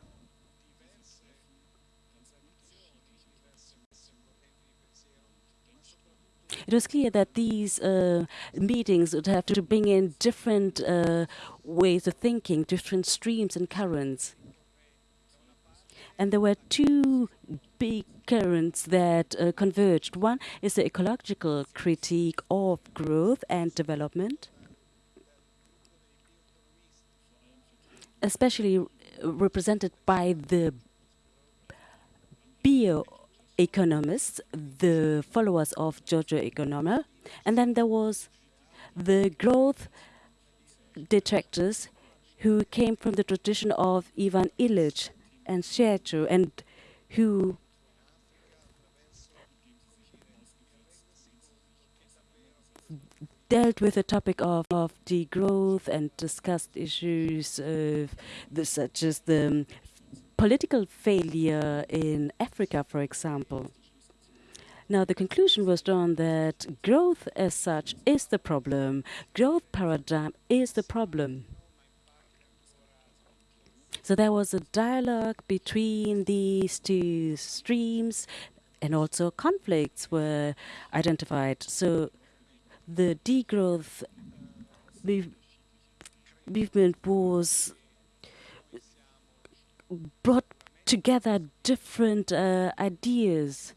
it was clear that these uh, meetings would have to bring in different uh, ways of thinking, different streams and currents. And there were two big currents that uh, converged. One is the ecological critique of growth and development, especially represented by the bioeconomists, the followers of Giorgio Agamben. And then there was the growth detractors who came from the tradition of Ivan Illich and share to and who dealt with the topic of, of degrowth and discussed issues of the, such as the um, political failure in Africa, for example. Now, the conclusion was drawn that growth as such is the problem. Growth paradigm is the problem. So there was a dialogue between these two streams and also conflicts were identified. So the degrowth movement was brought together different uh, ideas.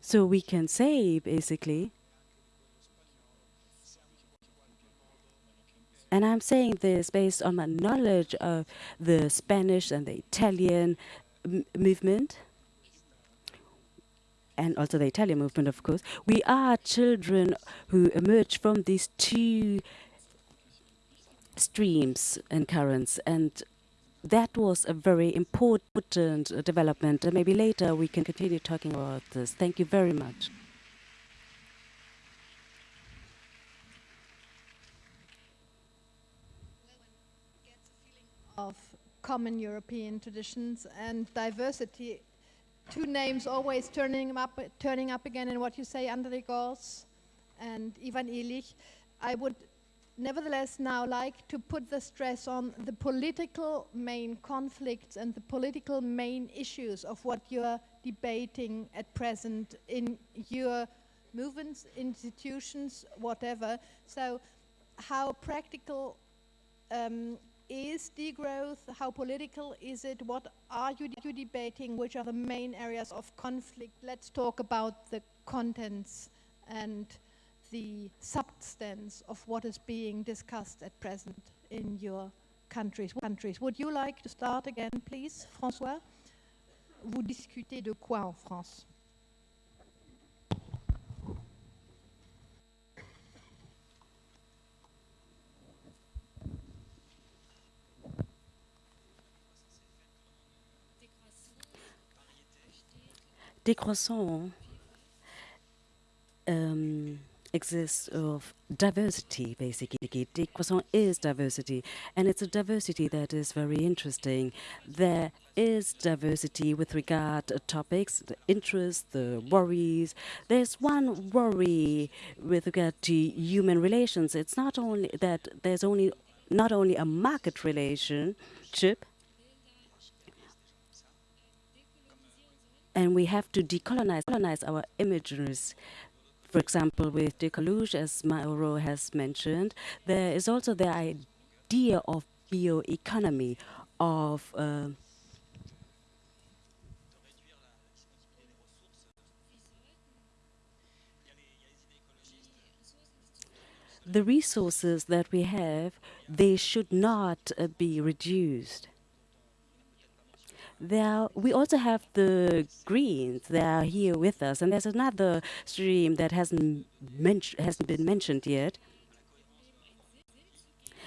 So we can say basically And I'm saying this based on my knowledge of the Spanish and the Italian movement, and also the Italian movement, of course. We are children who emerge from these two streams and currents, and that was a very important uh, development. And maybe later we can continue talking about this. Thank you very much. of common European traditions and diversity. Two names always turning up, turning up again in what you say, André Gorz and Ivan Illich. I would nevertheless now like to put the stress on the political main conflicts and the political main issues of what you're debating at present in your movements, institutions, whatever. So, how practical um, is degrowth? How political is it? What are you, you debating? Which are the main areas of conflict? Let's talk about the contents and the substance of what is being discussed at present in your countries. countries. Would you like to start again, please, François? Vous discutez de quoi en France Décroissant um, exists of diversity, basically. Décroissant is diversity, and it's a diversity that is very interesting. There is diversity with regard to topics, the interests, the worries. There's one worry with regard to human relations. It's not only that there's only not only a market relationship, and we have to decolonize colonize our images. For example, with Decolouge, as Mauro has mentioned, there is also the idea of bioeconomy, of uh, the resources that we have, they should not uh, be reduced. We also have the Greens. They are here with us, and there's another stream that hasn't hasn't been mentioned yet.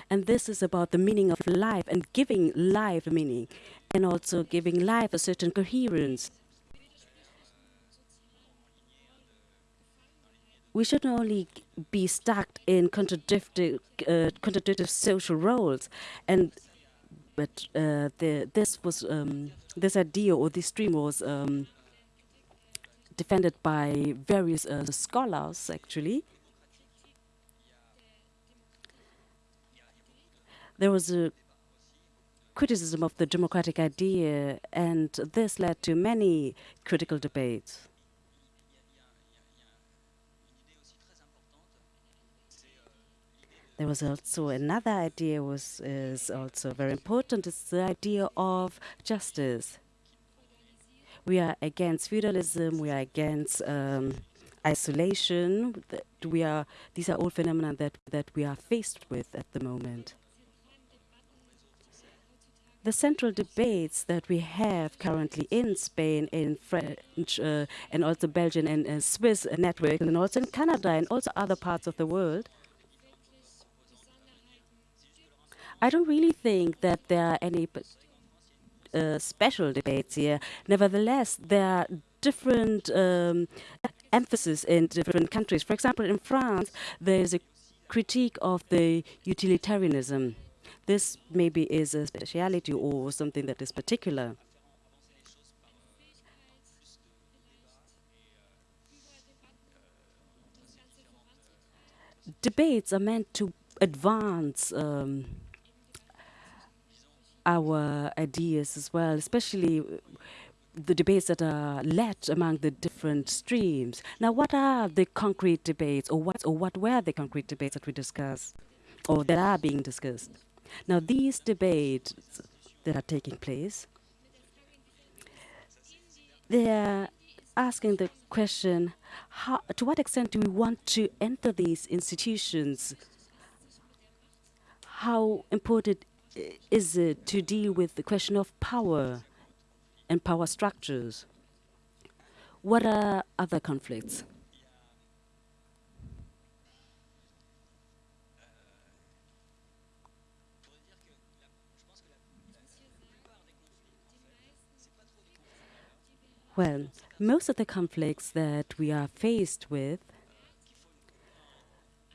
And this is about the meaning of life and giving life meaning, and also giving life a certain coherence. we shouldn't only be stuck in contradictory, uh, contradictory social roles and but uh, the, this was um, this idea or this stream was um, defended by various uh, scholars actually. There was a criticism of the democratic idea, and this led to many critical debates. There was also another idea was is also very important. It's the idea of justice. We are against feudalism. We are against um, isolation. We are. These are all phenomena that that we are faced with at the moment. The central debates that we have currently in Spain, in French, uh, and also Belgian and Swiss network, and also in Canada and also other parts of the world, I don't really think that there are any uh, special debates here. Nevertheless, there are different um, emphasis in different countries. For example, in France, there is a critique of the utilitarianism. This maybe is a speciality or something that is particular. Debates are meant to advance um, our ideas as well, especially the debates that are led among the different streams. Now, what are the concrete debates, or what, or what were the concrete debates that we discussed, or that are being discussed? Now, these debates that are taking place, they are asking the question, how, to what extent do we want to enter these institutions? How important is it to deal with the question of power and power structures? What are other conflicts? Well, most of the conflicts that we are faced with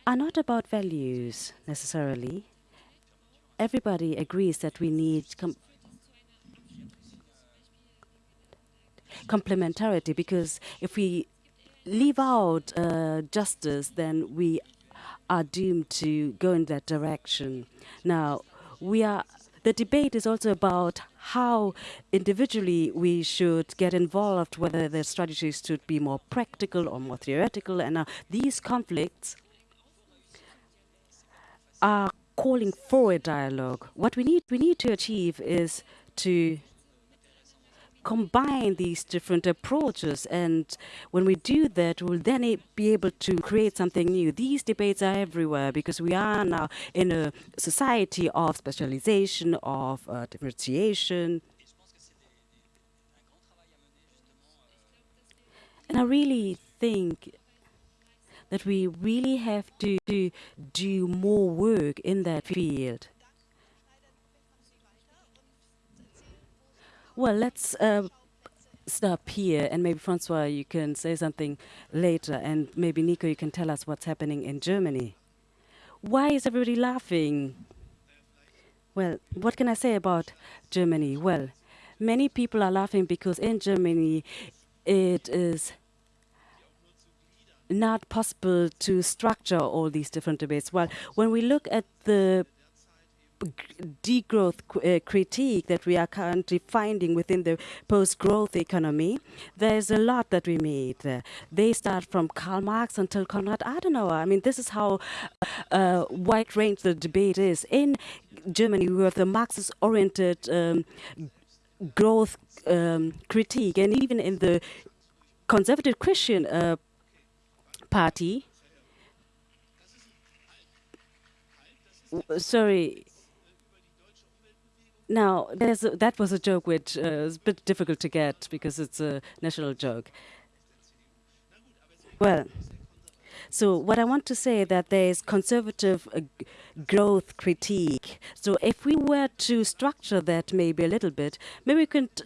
are not about values necessarily everybody agrees that we need com complementarity because if we leave out uh, justice, then we are doomed to go in that direction. Now, we are the debate is also about how individually we should get involved, whether the strategies should be more practical or more theoretical. And uh, these conflicts are calling for a dialogue. What we need, we need to achieve is to combine these different approaches and when we do that we'll then be able to create something new these debates are everywhere because we are now in a society of specialization of uh, differentiation and i really think that we really have to, do more work in that field Well, let's uh, stop here, and maybe François, you can say something later, and maybe Niko, you can tell us what's happening in Germany. Why is everybody laughing? Well, what can I say about Germany? Well, many people are laughing because in Germany it is not possible to structure all these different debates. Well, when we look at the degrowth uh, critique that we are currently finding within the post-growth economy, there's a lot that we made. Uh, they start from Karl Marx until Konrad Adenauer. I mean, this is how uh, wide range the debate is. In Germany, we have the Marxist-oriented um, growth um, critique, and even in the conservative Christian uh, party, sorry, now, a, that was a joke which uh, is a bit difficult to get because it's a national joke. Well, so what I want to say that there is conservative uh, growth critique. So if we were to structure that maybe a little bit, maybe we could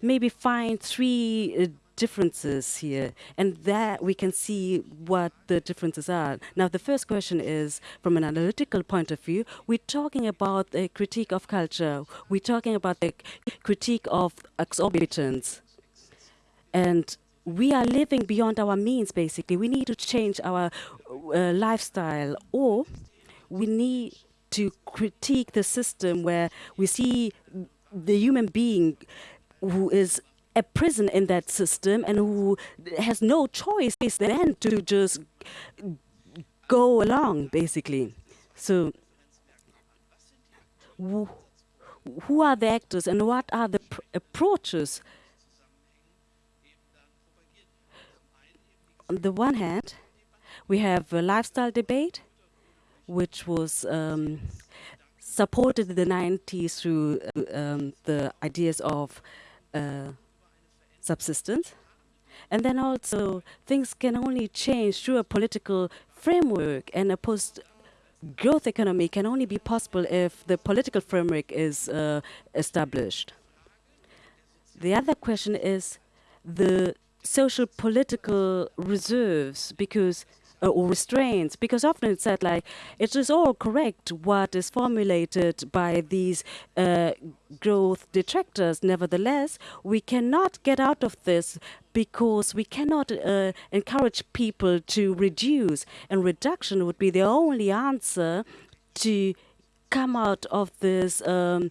maybe find three uh, differences here, and that we can see what the differences are. Now, the first question is, from an analytical point of view, we're talking about a critique of culture. We're talking about the critique of exorbitance. And we are living beyond our means, basically. We need to change our uh, lifestyle, or we need to critique the system where we see the human being who is a prison in that system and who has no choice is then to just go along, basically. So, who, who are the actors and what are the approaches? On the one hand, we have a lifestyle debate, which was um, supported in the 90s through um, the ideas of uh, subsistence. And then also, things can only change through a political framework, and a post growth economy can only be possible if the political framework is uh, established. The other question is the social political reserves, because or restraints because often it's said like it is all correct what is formulated by these uh, growth detractors nevertheless we cannot get out of this because we cannot uh, encourage people to reduce and reduction would be the only answer to come out of this um,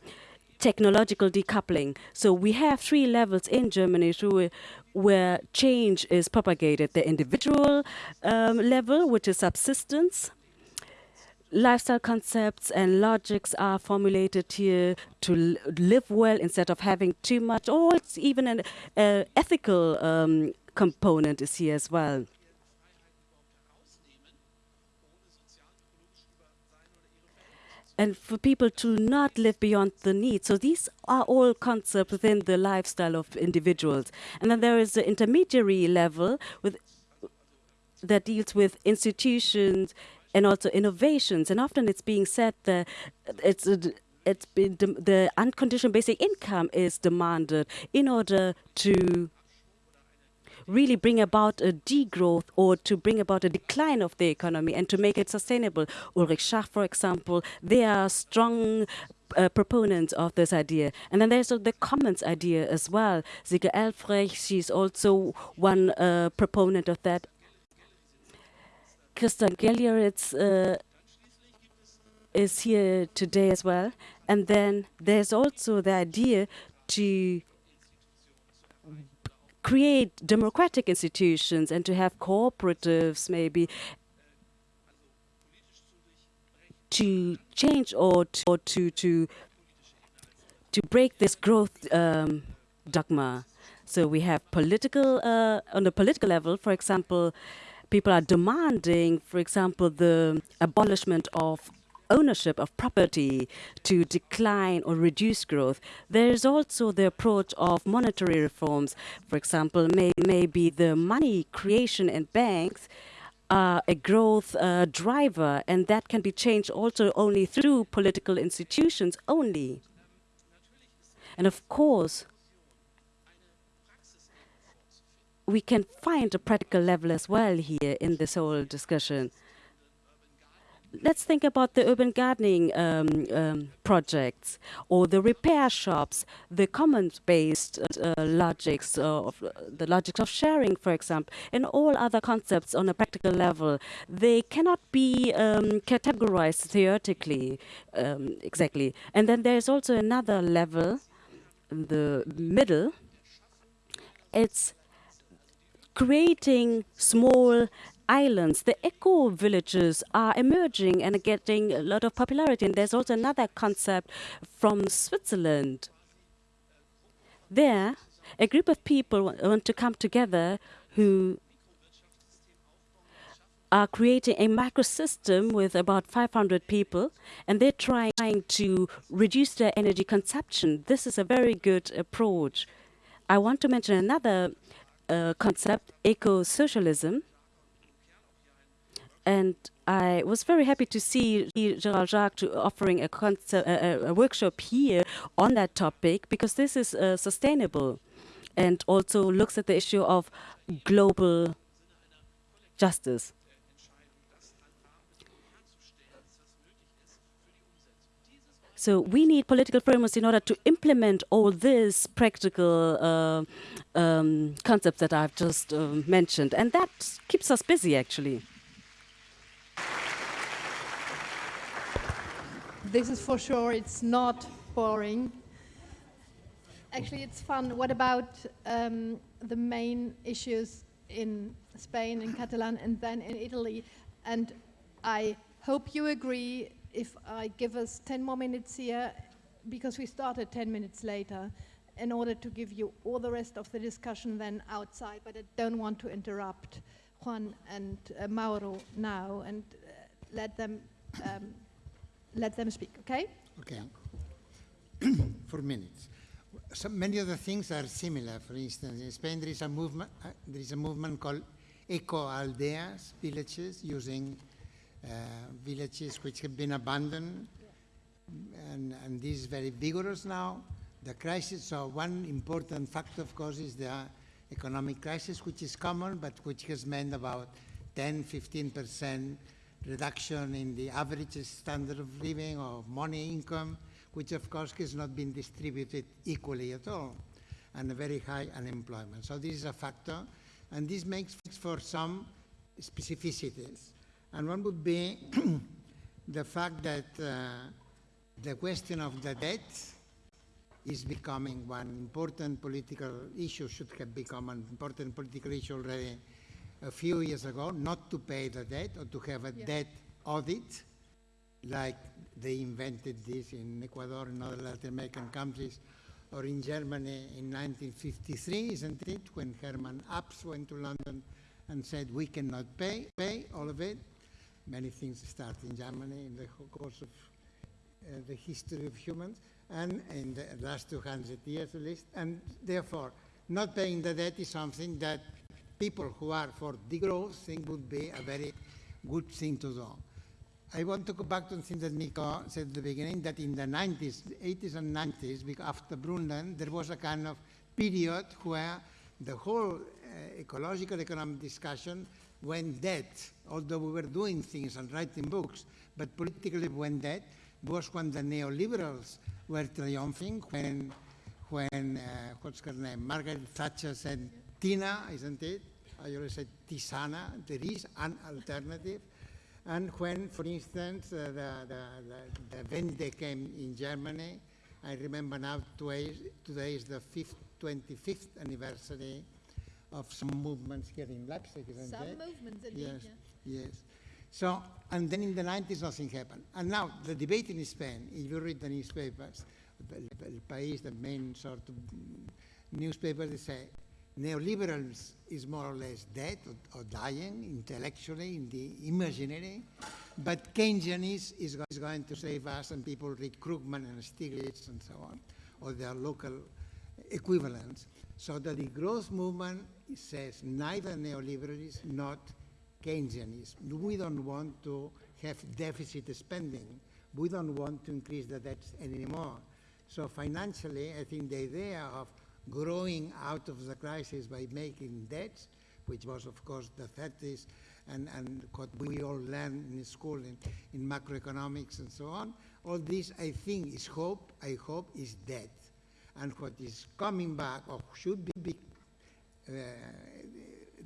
technological decoupling. So we have three levels in Germany through where change is propagated. The individual um, level, which is subsistence, lifestyle concepts and logics are formulated here to live well instead of having too much, or it's even an uh, ethical um, component is here as well. And for people to not live beyond the need. So these are all concepts within the lifestyle of individuals. And then there is the intermediary level with that deals with institutions and also innovations. And often it's being said that it's it's been the unconditional basic income is demanded in order to really bring about a degrowth or to bring about a decline of the economy and to make it sustainable. Ulrich Schacht, for example, they are strong uh, proponents of this idea. And then there's uh, the commons idea as well. Silke Helfrich, she's also one uh, proponent of that. Christian Geljeritz uh, is here today as well. And then there's also the idea to create democratic institutions and to have cooperatives maybe to change or to, or to, to, to break this growth um, dogma. So we have political, uh, on the political level, for example, people are demanding, for example, the abolishment of ownership of property to decline or reduce growth. There is also the approach of monetary reforms. For example, may, maybe the money creation in banks uh, a growth uh, driver, and that can be changed also only through political institutions only. And of course, we can find a practical level as well here in this whole discussion let's think about the urban gardening um, um, projects or the repair shops, the commons-based uh, logics of the logics of sharing, for example, and all other concepts on a practical level. They cannot be um, categorized theoretically um, exactly. And then there's also another level, the middle. It's creating small islands, the eco villages are emerging and getting a lot of popularity. And there's also another concept from Switzerland. There, a group of people want to come together who are creating a microsystem with about 500 people, and they're trying to reduce their energy consumption. This is a very good approach. I want to mention another uh, concept, eco-socialism. And I was very happy to see Gerald Jacques offering a, a, a, workshop here on that topic because this is uh, sustainable and also looks at the issue of global justice. So we need political frameworks in order to implement all these practical uh, um, concepts that I've just uh, mentioned. And that keeps us busy, actually. This is for sure, it's not boring. Actually, it's fun. What about um, the main issues in Spain, in Catalan, and then in Italy? And I hope you agree if I give us 10 more minutes here, because we started 10 minutes later, in order to give you all the rest of the discussion then outside, but I don't want to interrupt Juan and uh, Mauro now and uh, let them um, let them speak, okay? Okay. <clears throat> For minutes. So many of the things are similar. For instance, in Spain there is a movement. Uh, there is a movement called eco aldeas, villages using uh, villages which have been abandoned, yeah. and, and this is very vigorous now. The crisis. So one important factor, of course, is the economic crisis, which is common, but which has meant about 10, 15 percent reduction in the average standard of living or money income, which of course has not been distributed equally at all, and a very high unemployment. So this is a factor, and this makes for some specificities. And one would be <clears throat> the fact that uh, the question of the debt is becoming one important political issue, should have become an important political issue already a few years ago not to pay the debt or to have a yeah. debt audit, like they invented this in Ecuador and other Latin American countries, or in Germany in 1953, isn't it, when Hermann Abs went to London and said, we cannot pay, pay all of it. Many things start in Germany in the course of uh, the history of humans, and in the last 200 years at least, and therefore, not paying the debt is something that people who are for degrowth think would be a very good thing to do. I want to go back to the something that Niko said at the beginning, that in the 90s, 80s and 90s, after Brundtland, there was a kind of period where the whole uh, ecological economic discussion went dead, although we were doing things and writing books, but politically went dead, was when the neoliberals were triumphing, when, when uh, what's her name, Margaret Thatcher said, Tina, isn't it? I always say Tisana, there is an alternative. And when, for instance, uh, the, the, the, the Wende came in Germany, I remember now today, today is the fifth, 25th anniversary of some movements here in Leipzig, isn't Some it? movements indeed, Yes, yeah. yes. So, and then in the 90s, nothing happened. And now, the debate in Spain, if you read the newspapers, the, El País, the main sort of mm, newspaper, they say neoliberals is more or less dead or, or dying intellectually in the imaginary, but Keynesianism is, go- is going to save us, and people read Krugman and Stiglitz and so on, or their local equivalents. So that the growth movement says neither neoliberalism nor Keynesianism. We don't want to have deficit spending. We don't want to increase the debts anymore. So financially, I think the idea of growing out of the crisis by making debts, which was, of course, the 30s and, and what we all learned in school in, in macroeconomics and so on, all this, I think, is hope, I hope, is dead. And what is coming back, or should be, uh,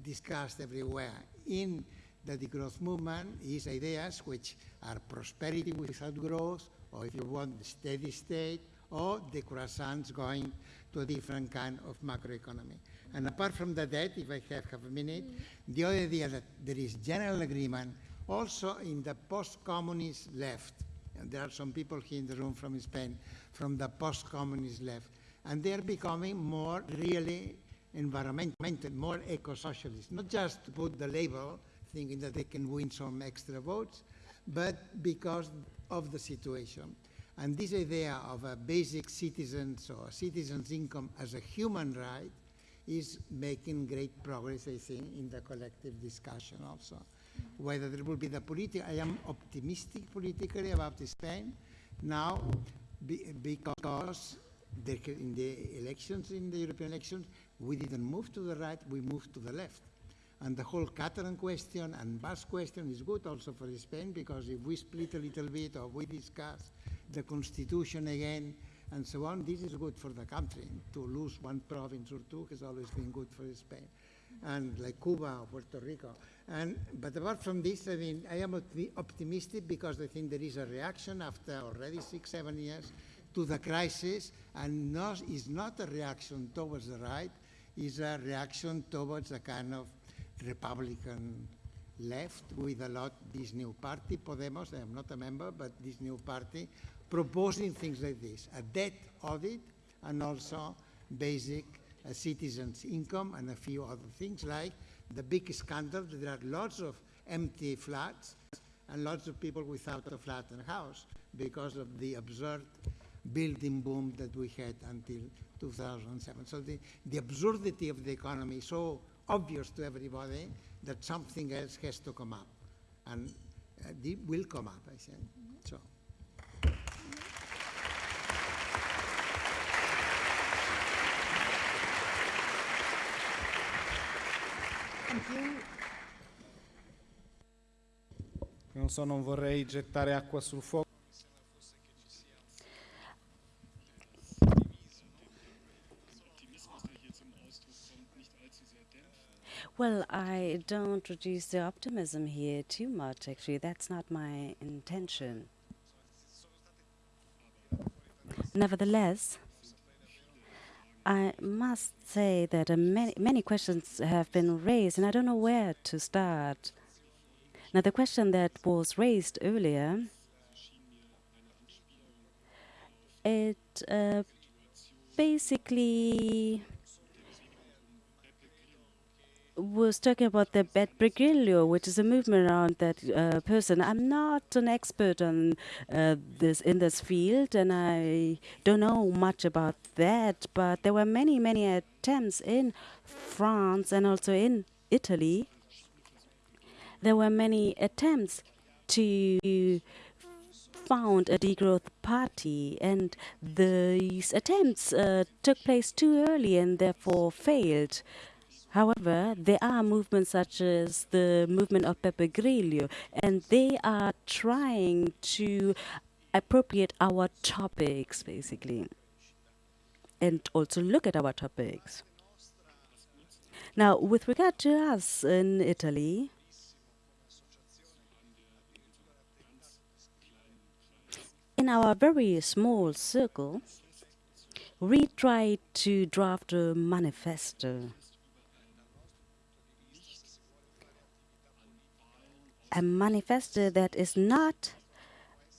discussed everywhere in the degrowth movement is ideas which are prosperity without growth, or if you want, steady state, or the croissants going to a different kind of macroeconomy. And apart from the debt, if I have half a minute, the other idea that there is general agreement also in the post-communist left, and there are some people here in the room from Spain, from the post-communist left, and they are becoming more really environmental, more eco-socialist, not just to put the label, thinking that they can win some extra votes, but because of the situation. And this idea of a basic citizens or citizens' income as a human right is making great progress, I think, in the collective discussion also. Whether there will be the political, I am optimistic politically about Spain now be, because the, in the elections, in the European elections, we didn't move to the right, we moved to the left. And the whole Catalan question and Basque question is good also for Spain because if we split a little bit or we discuss the constitution again and so on, this is good for the country. To lose one province or two has always been good for Spain. And like Cuba or Puerto Rico. And, but apart from this, I mean, I am optimistic because I think there is a reaction after already six, seven years to the crisis, and not, is not a reaction towards the right, is a reaction towards a kind of Republican left with a lot, this new party, Podemos, I am not a member, but this new party, proposing things like this, a debt audit and also basic uh, citizens' income and a few other things like the big scandal that there are lots of empty flats and lots of people without a flat and house because of the absurd building boom that we had until 2007. So the, the absurdity of the economy is so obvious to everybody that something else has to come up. And uh, it will come up, I think. So. Thank you. Non so, non vorrei gettare acqua sul fuoco. Well, I don't reduce the optimism here too much, actually. That's not my intention. Nevertheless, I must say that uh, many, many questions have been raised, and I don't know where to start. Now, the question that was raised earlier, it uh, basically was talking about the Beppe Grillo, which is a movement around that uh, person. I'm not an expert on uh, this in this field, and I don't know much about that. But there were many, many attempts in France and also in Italy. There were many attempts to found a degrowth party, and these attempts uh, took place too early and therefore failed. However, there are movements such as the movement of Beppe Grillo, and they are trying to appropriate our topics, basically, and also look at our topics. Now, with regard to us in Italy, in our very small circle, we tried to draft a manifesto. A manifesto that is not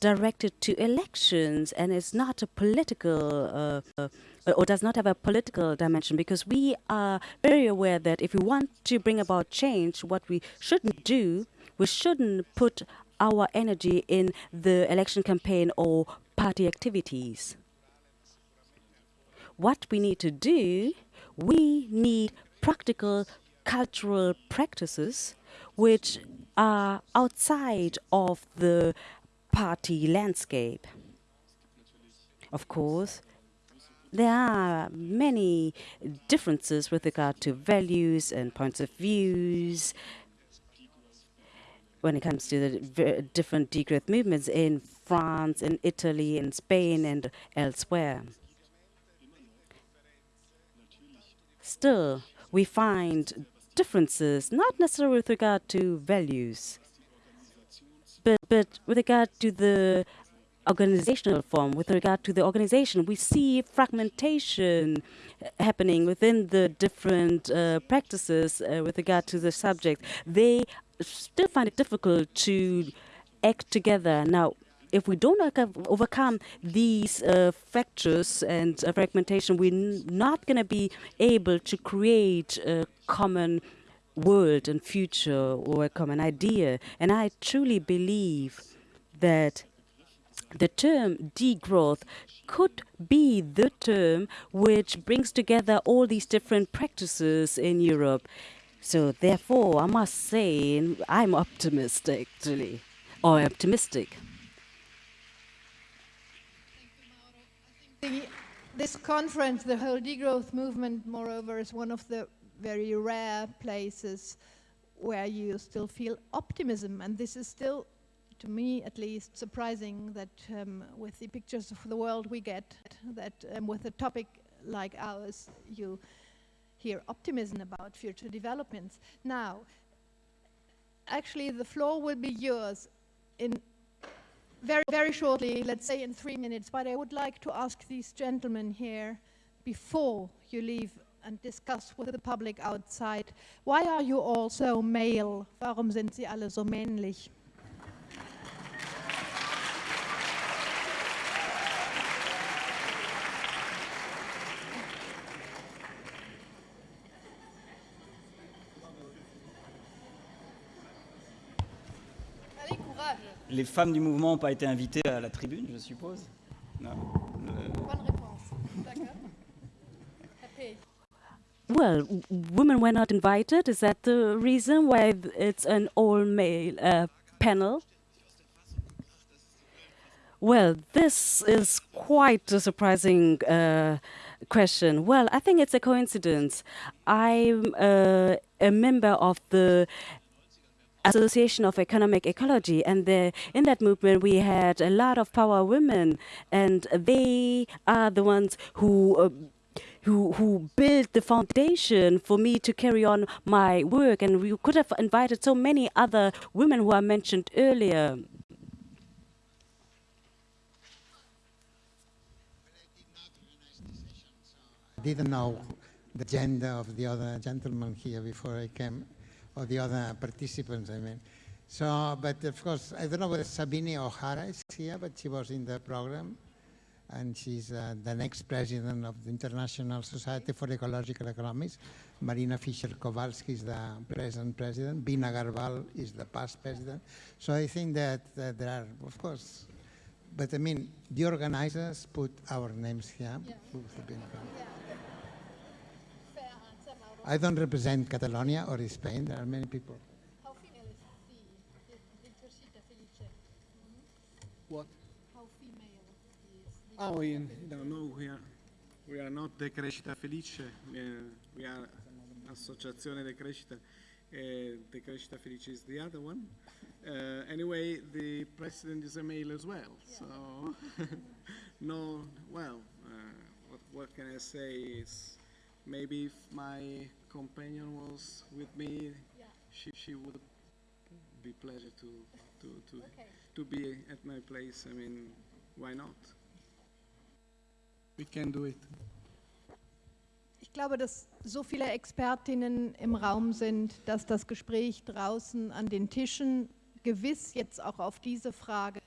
directed to elections and is not a political uh, or does not have a political dimension because we are very aware that if we want to bring about change, what we shouldn't do, we shouldn't put our energy in the election campaign or party activities. What we need to do, we need practical cultural practices which are outside of the party landscape. Of course, there are many differences with regard to values and points of views when it comes to the different degrowth movements in France, in Italy, in Spain, and elsewhere. Still, we find differences, not necessarily with regard to values, but, but with regard to the organizational form, with regard to the organization, we see fragmentation happening within the different uh, practices uh, with regard to the subject. They still find it difficult to act together. Now, if we don't overcome- these uh, fractures and uh, fragmentation, we're not going to be able to create a common world and future or a common idea. And I truly believe that the term degrowth could be the term which brings together all these different practices in Europe. So therefore, I must say I'm optimistic, actually, or optimistic. The, this conference, the whole degrowth movement, moreover, is one of the very rare places where you still feel optimism. And this is still, to me at least, surprising that um, with the pictures of the world we get, that um, with a topic like ours, you hear optimism about future developments. Now, actually, the floor will be yours in very, very shortly, let's say in three minutes, but I would like to ask these gentlemen here, before you leave and discuss with the public outside, why are you all so male? Warum sind sie alle so männlich? Les femmes du mouvement n'ont pas été invitées à la tribune, je suppose Non. Euh, Bonne réponse. D'accord. Well, women were not invited. Is that the reason why it's an all male uh, panel? Well, this is quite a surprising uh, question. Well, I think it's a coincidence. I'm uh, a member of the Association of Economic Ecology, and the, in that movement we had a lot of power women, and they are the ones who. Uh, who, who built the foundation for me to carry on my work, and we could have invited so many other women who I mentioned earlier. I didn't know the gender of the other gentleman here before I came, or the other participants, I mean. So, but of course, I don't know whether Sabine O'Hara is here, but she was in the program. And she's uh, the next president of the International Society for Ecological Economics. Marina Fischer-Kowalski is the present president. Bina Agarwal is the past president. So I think that uh, there are, of course, but I mean, the organizers put our names here. who have been from- Fair answer, Mauro. I don't represent Catalonia or Spain. There are many people. How female is the, the, Decrescita Felice? What? How female is the Oh, we don't know. We are, we are not Decrescita Felice. Uh, we are Associazione Decrescita. Uh, Decrescita Felice is the other one. Uh, anyway, the president is a male as well. So, <laughs> no, well, uh, what, what can I say is maybe if my companion was with me, Yeah. she, she would be pleasure to, to, to, Okay. to be at my place. I mean, Why not? We can do it. Ich glaube, dass so viele Expertinnen im Raum sind, dass das Gespräch draußen an den Tischen gewiss jetzt auch auf diese Frage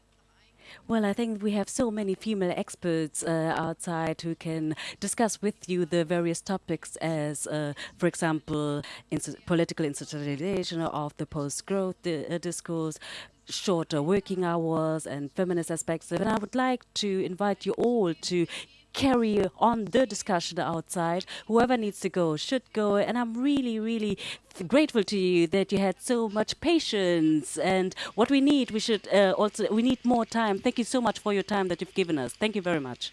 Well, I think we have so many female experts uh, outside who can discuss with you the various topics, as, uh, for example, ins- political institutionalization of the post-growth uh, discourse, shorter working hours, and feminist aspects. And I would like to invite you all to carry on the discussion outside. Whoever needs to go should go. And I'm really, really grateful to you that you had so much patience. And what we need, we should uh, also, we need more time. Thank you so much for your time that you've given us. Thank you very much.